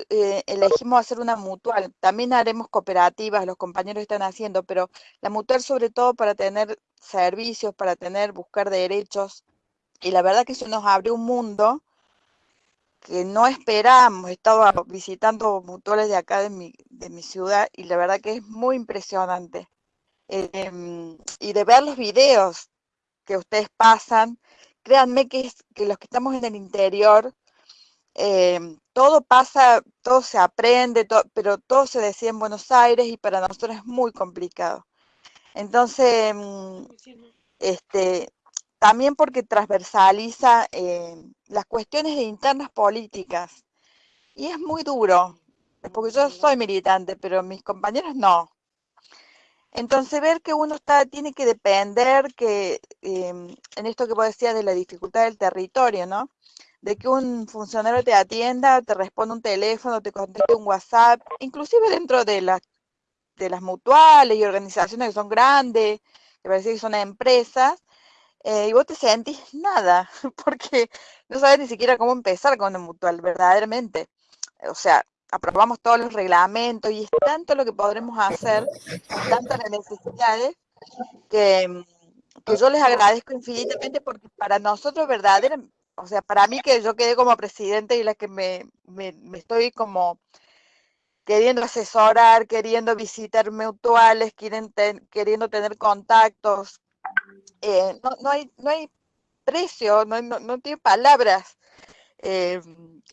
eh, elegimos hacer una mutual. También haremos cooperativas, los compañeros están haciendo, pero la mutual sobre todo para tener servicios, para tener, buscar derechos. Y la verdad que eso nos abre un mundo que no esperamos. He estado visitando mutuales de acá de mi, de mi ciudad y la verdad que es muy impresionante. Em, y de ver los videos que ustedes pasan, créanme que, es, que los que estamos en el interior, em, todo pasa, todo se aprende, pero todo se decía en Buenos Aires y para nosotros es muy complicado. Entonces, em, este, también porque transversaliza eh, las cuestiones de internas políticas. Y es muy duro, porque yo soy militante, pero mis compañeros no. Entonces ver que uno está, tiene que depender que, em, en esto que vos decías de la dificultad del territorio, ¿no? De que un funcionario te atienda, te responda un teléfono, te conteste un WhatsApp, inclusive dentro de, las de las mutuales y organizaciones que son grandes, que parece que son empresas, eh, y vos te sentís nada, porque no sabes ni siquiera cómo empezar con una mutual, verdaderamente. O sea, aprobamos todos los reglamentos y es tanto lo que podremos hacer, tantas necesidades, que, que yo les agradezco infinitamente porque para nosotros verdaderamente, o sea, para mí que yo quedé como presidente y la que me, me, estoy como queriendo asesorar, queriendo visitar mutuales, queriendo tener contactos, eh, no, no, hay, no hay precio, no, no, tiene palabras. Eh,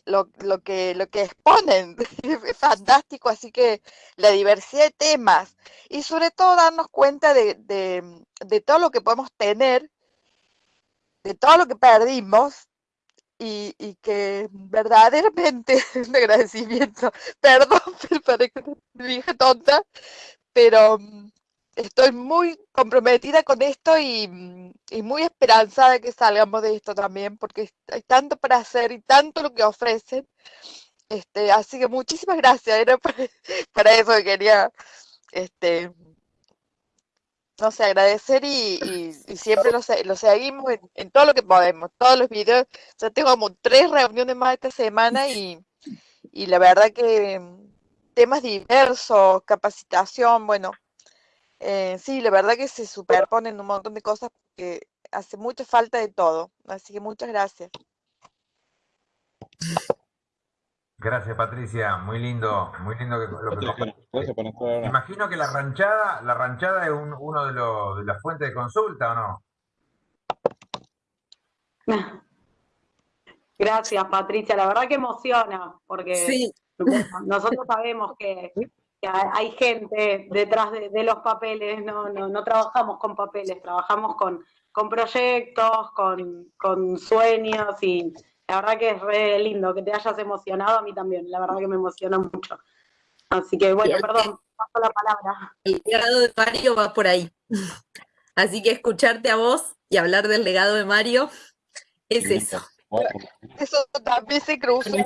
lo, lo, que, lo que exponen es fantástico, así que la diversidad de temas y sobre todo darnos cuenta de, de, todo lo que podemos tener, de todo lo que perdimos y, y que verdaderamente un agradecimiento, perdón, para que dije tonta, pero estoy muy comprometida con esto y, muy esperanzada de que salgamos de esto también, porque hay tanto para hacer y tanto lo que ofrecen. Este, así que muchísimas gracias, era para, eso que quería este, no sé, agradecer y, siempre lo, seguimos en, todo lo que podemos, todos los videos. Ya tengo como tres reuniones más esta semana y, la verdad que temas diversos, capacitación, bueno, eh, sí, la verdad que se superponen un montón de cosas porque hace mucha falta de todo. Así que muchas gracias. Gracias, Patricia. Muy lindo, muy lindo que, lo que Imagino que la ranchada, la ranchada es uno de, los, de las fuentes de consulta, ¿o no? Gracias, Patricia. La verdad que emociona, porque nosotros sabemos que, hay gente detrás de, los papeles, no, no, no, trabajamos con papeles, trabajamos con, con proyectos, con, con sueños y la verdad que es re lindo que te hayas emocionado, a mí también, la verdad que me emociona mucho. Así que bueno, perdón, paso la palabra. El legado de Mario va por ahí. Así que escucharte a vos y hablar del legado de Mario es eso. Eso también se cruzó.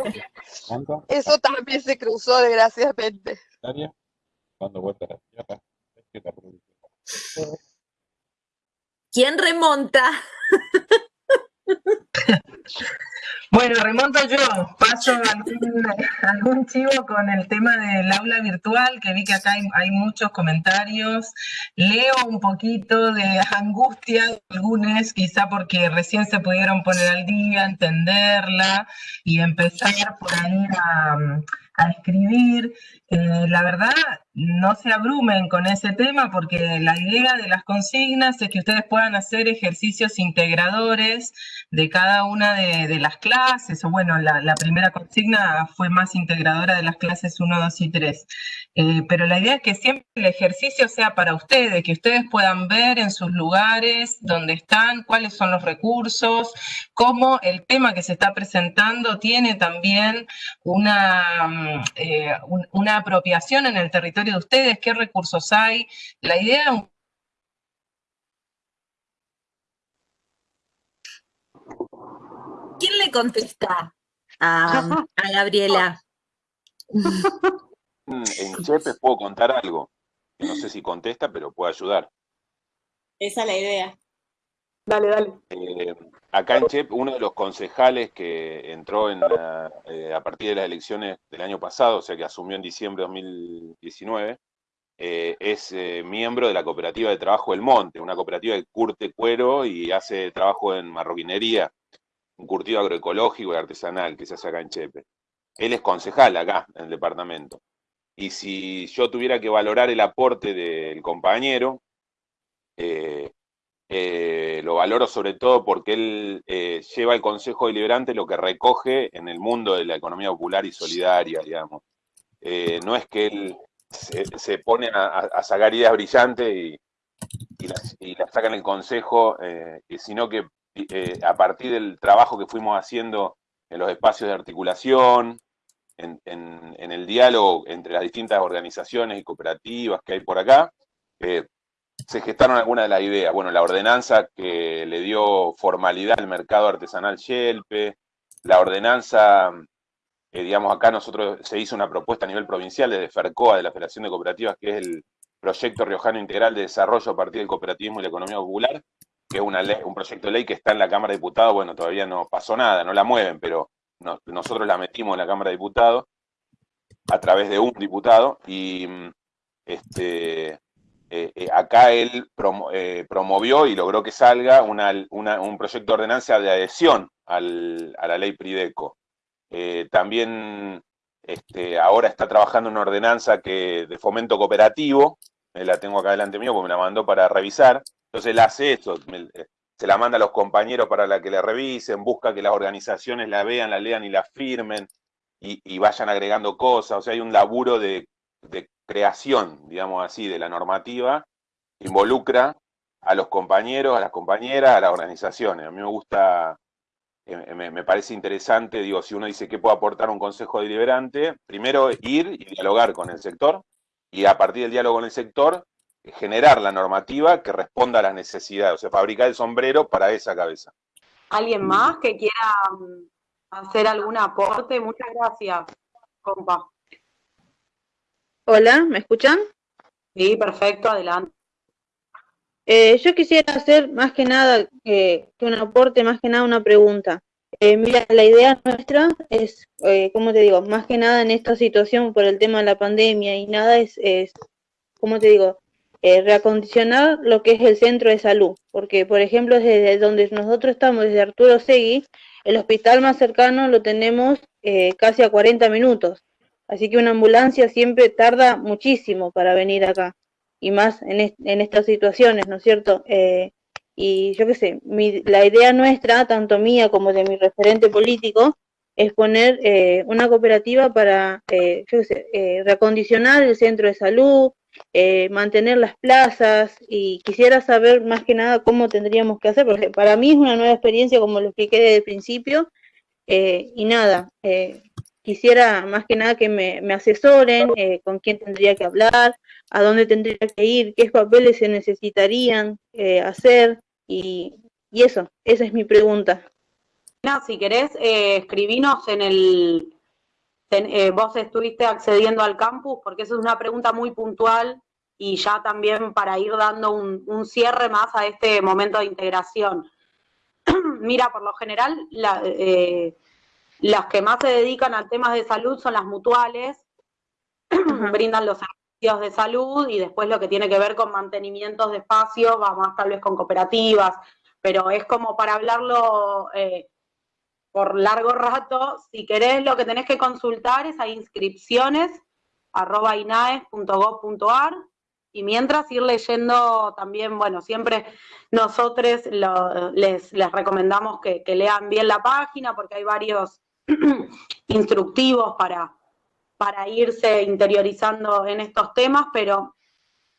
Eso también se cruzó, desgraciadamente. ¿Quién remonta? Bueno, remonto yo, paso algún, chivo con el tema del aula virtual, que vi que acá hay, muchos comentarios. Leo un poquito de angustia, algunos, quizá porque recién se pudieron poner al día, entenderla y empezar por ahí a, a escribir. Eh, la verdad, no se abrumen con ese tema porque la idea de las consignas es que ustedes puedan hacer ejercicios integradores de cada una de, las clases, o bueno, la, primera consigna fue más integradora de las clases 1, 2 y 3. Eh, pero la idea es que siempre el ejercicio sea para ustedes, que ustedes puedan ver en sus lugares dónde están, cuáles son los recursos, cómo el tema que se está presentando tiene también una eh, una apropiación en el territorio de ustedes, qué recursos hay. La idea ¿Quién le contesta a, Gabriela? Mm, en Chepe puedo contar algo. No sé si contesta, pero puede ayudar. Esa es la idea. Dale, dale. Eh, acá en CHEP, uno de los concejales que entró en eh, a partir de las elecciones del año pasado, o sea que asumió en diciembre de 2019, eh, es miembro de la cooperativa de trabajo del Monte, una cooperativa que curte cuero y hace trabajo en marroquinería, un curtido agroecológico y artesanal que se hace acá en Chepe. Él es concejal acá, en el departamento. Y si yo tuviera que valorar el aporte del compañero, eh, lo valoro sobre todo porque él eh, lleva al Consejo Deliberante lo que recoge en el mundo de la economía popular y solidaria, digamos. Eh, no es que él se, pone a, sacar ideas brillantes y, las, saca en el Consejo, sino que a partir del trabajo que fuimos haciendo en los espacios de articulación, en el diálogo entre las distintas organizaciones y cooperativas que hay por acá, se gestaron algunas de las ideas. Bueno, la ordenanza que le dio formalidad al mercado artesanal Yelpe, la ordenanza, eh, digamos, acá nosotros se hizo una propuesta a nivel provincial desde FERCOA, de la Federación de Cooperativas, que es el Proyecto Riojano Integral de Desarrollo a partir del cooperativismo y la economía popular, que es una ley, un proyecto de ley que está en la Cámara de Diputados, bueno, todavía no pasó nada, no la mueven, pero nosotros la metimos en la Cámara de Diputados a través de un diputado y este, eh, eh, acá él eh, promovió y logró que salga un proyecto de ordenanza de adhesión a la ley Prideco. también este, ahora está trabajando una ordenanza que, de fomento cooperativo, la tengo acá delante mío porque me la mandó para revisar, entonces él hace eso, se la manda a los compañeros para que la revisen, busca que las organizaciones la vean, la lean y la firmen, y, vayan agregando cosas, o sea, hay un laburo de, de creación, digamos así, de la normativa, involucra a los compañeros, a las compañeras, a las organizaciones. A mí me gusta, eh, me, parece interesante, digo, si uno dice qué puede aportar un consejo deliberante, primero ir y dialogar con el sector, y a partir del diálogo con el sector, generar la normativa que responda a las necesidades, o sea, fabricar el sombrero para esa cabeza. ¿Alguien más que quiera mm, hacer algún aporte? Muchas gracias, compa. Hola, ¿me escuchan? Sí, perfecto, adelante. Eh, yo quisiera hacer más que nada, eh, que un aporte, más que nada una pregunta. Eh, mira, la idea nuestra es, eh, como te digo, más que nada en esta situación por el tema de la pandemia y nada es, es como te digo, eh, reacondicionar lo que es el centro de salud. Porque, por ejemplo, desde donde nosotros estamos, desde Arturo Segui, el hospital más cercano lo tenemos eh, casi a 40 minutos. Así que una ambulancia siempre tarda muchísimo para venir acá. Y más en, est en estas situaciones, ¿no es cierto? Eh, y yo qué sé, la idea nuestra, tanto mía como de mi referente político, es poner eh, una cooperativa para, eh, yo qué sé, eh, reacondicionar el centro de salud, mantener las plazas y quisiera saber más que nada cómo tendríamos que hacer, porque para mí es una nueva experiencia, como lo expliqué desde el principio, y nada, eh, quisiera más que nada que me, asesoren eh, con quién tendría que hablar, a dónde tendría que ir, qué papeles se necesitarían eh, hacer, y, y eso, esa es mi pregunta. Si querés, eh, escribinos en el, eh, vos estuviste accediendo al campus, porque esa es una pregunta muy puntual y ya también para ir dando un, un cierre más a este momento de integración. Mira, por lo general, la- las que más se dedican a temas de salud son las mutuales, brindan los servicios de salud y después lo que tiene que ver con mantenimientos de espacios, va más tal vez con cooperativas, pero es como para hablarlo eh, por largo rato. Si querés, lo que tenés que consultar es a inscripciones arroba inaes.gov.ar y mientras ir leyendo también, bueno, siempre nosotros lo- les, les recomendamos que, que lean bien la página porque hay varios instructivos para, para irse interiorizando en estos temas, pero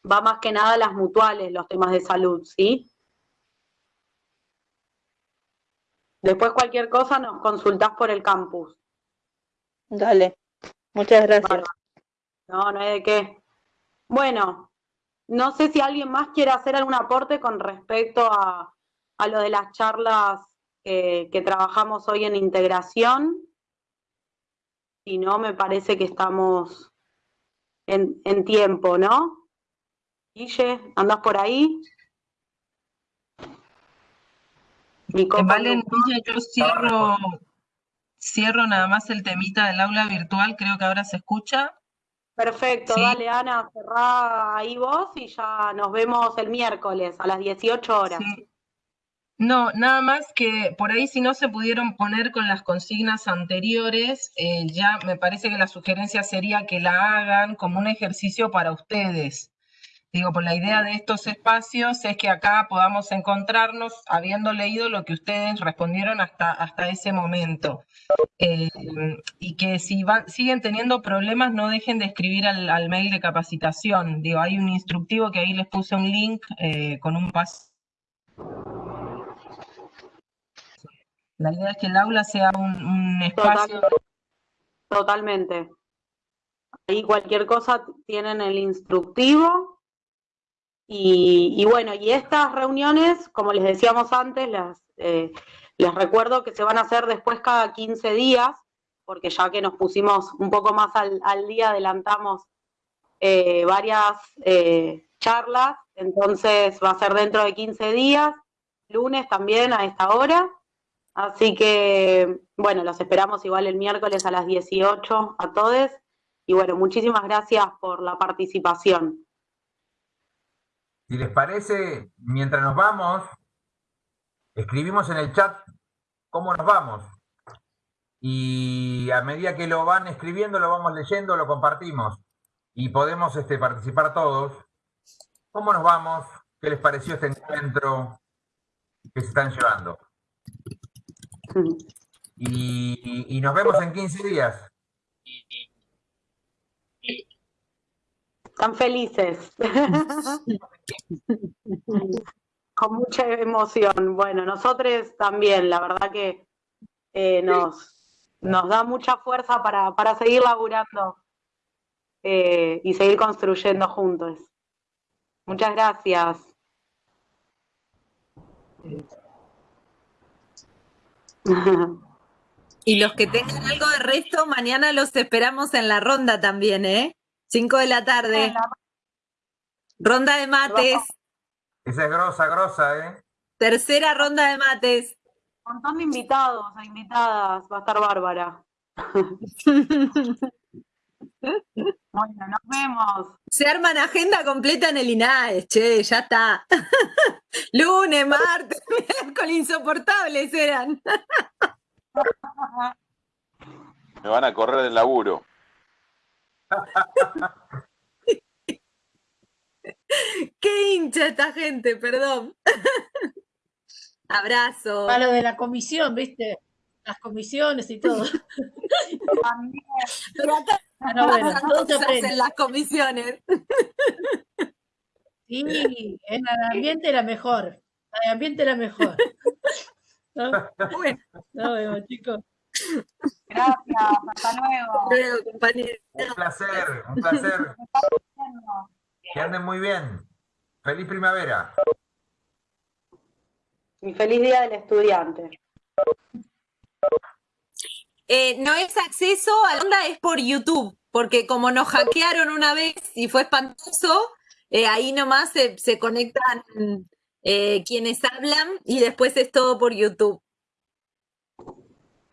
va más que nada a las mutuales, los temas de salud, ¿sí? Después cualquier cosa nos consultás por el campus. Dale, muchas gracias. No, no hay de qué. Bueno, no sé si alguien más quiere hacer algún aporte con respecto a, a lo de las charlas que, que trabajamos hoy en integración. Si no, me parece que estamos en, en tiempo, ¿no? Guille, ¿andás por ahí? Mi Eh. Villa, yo cierro, cierro nada más el temita del aula virtual, creo que ahora se escucha. Perfecto, Sí. dale Ana, cerrá ahí vos y ya nos vemos el miércoles a las 18 horas. No, nada más que por ahí si no se pudieron poner con las consignas anteriores, eh, ya me parece que la sugerencia sería que la hagan como un ejercicio para ustedes. Digo, por la idea de estos espacios es que acá podamos encontrarnos habiendo leído lo que ustedes respondieron hasta, hasta ese momento. Eh, y que si van, siguen teniendo problemas, no dejen de escribir al, al mail de capacitación. Digo, hay un instructivo que ahí les puse un link eh, con un paso. La idea es que el aula sea un, un espacio. Totalmente. Ahí cualquier cosa tienen el instructivo. Y, y bueno, y estas reuniones, como les decíamos antes, las, eh, les recuerdo que se van a hacer después cada 15 días, porque ya que nos pusimos un poco más al, al día, adelantamos eh, varias eh, charlas, entonces va a ser dentro de 15 días, lunes también a esta hora. Así que, bueno, los esperamos igual el miércoles a las 18 a todos. Y bueno, muchísimas gracias por la participación. Si les parece, mientras nos vamos, escribimos en el chat cómo nos vamos. Y a medida que lo van escribiendo, lo vamos leyendo, lo compartimos. Y podemos este, participar todos. ¿Cómo nos vamos? ¿Qué les pareció este encuentro que se están llevando? Y, y nos vemos en 15 días. Están felices. Con mucha emoción. Bueno, nosotros también, la verdad que eh, nos, nos da mucha fuerza para, para seguir laburando eh, y seguir construyendo juntos. Muchas gracias. Y los que tengan algo de resto, mañana los esperamos en la ronda también, ¿eh? 5 de la tarde. Ronda de mates. Esa es grosa, grosa, ¿eh? Tercera ronda de mates. Un montón de invitados e invitadas, va a estar bárbara. Bueno, nos vemos. Se arman agenda completa en el INAES, che, ya está. Lunes, martes, miércoles, insoportables eran. Me van a correr del laburo. Qué hincha esta gente, perdón. Abrazo. A lo de la comisión, ¿viste? Las comisiones y todo. Pero acá Pero bueno, todo se en las comisiones. Sí, en el ambiente era mejor. El ambiente era mejor. ¿No? Bueno. Nos vemos, chicos. Gracias, hasta luego. Compañero. Un placer, un placer. Que anden muy bien. Feliz primavera. Y feliz día del estudiante. Eh, no es acceso a la onda, es por YouTube, porque como nos hackearon una vez y fue espantoso, eh, ahí nomás se, se conectan eh, quienes hablan y después es todo por YouTube.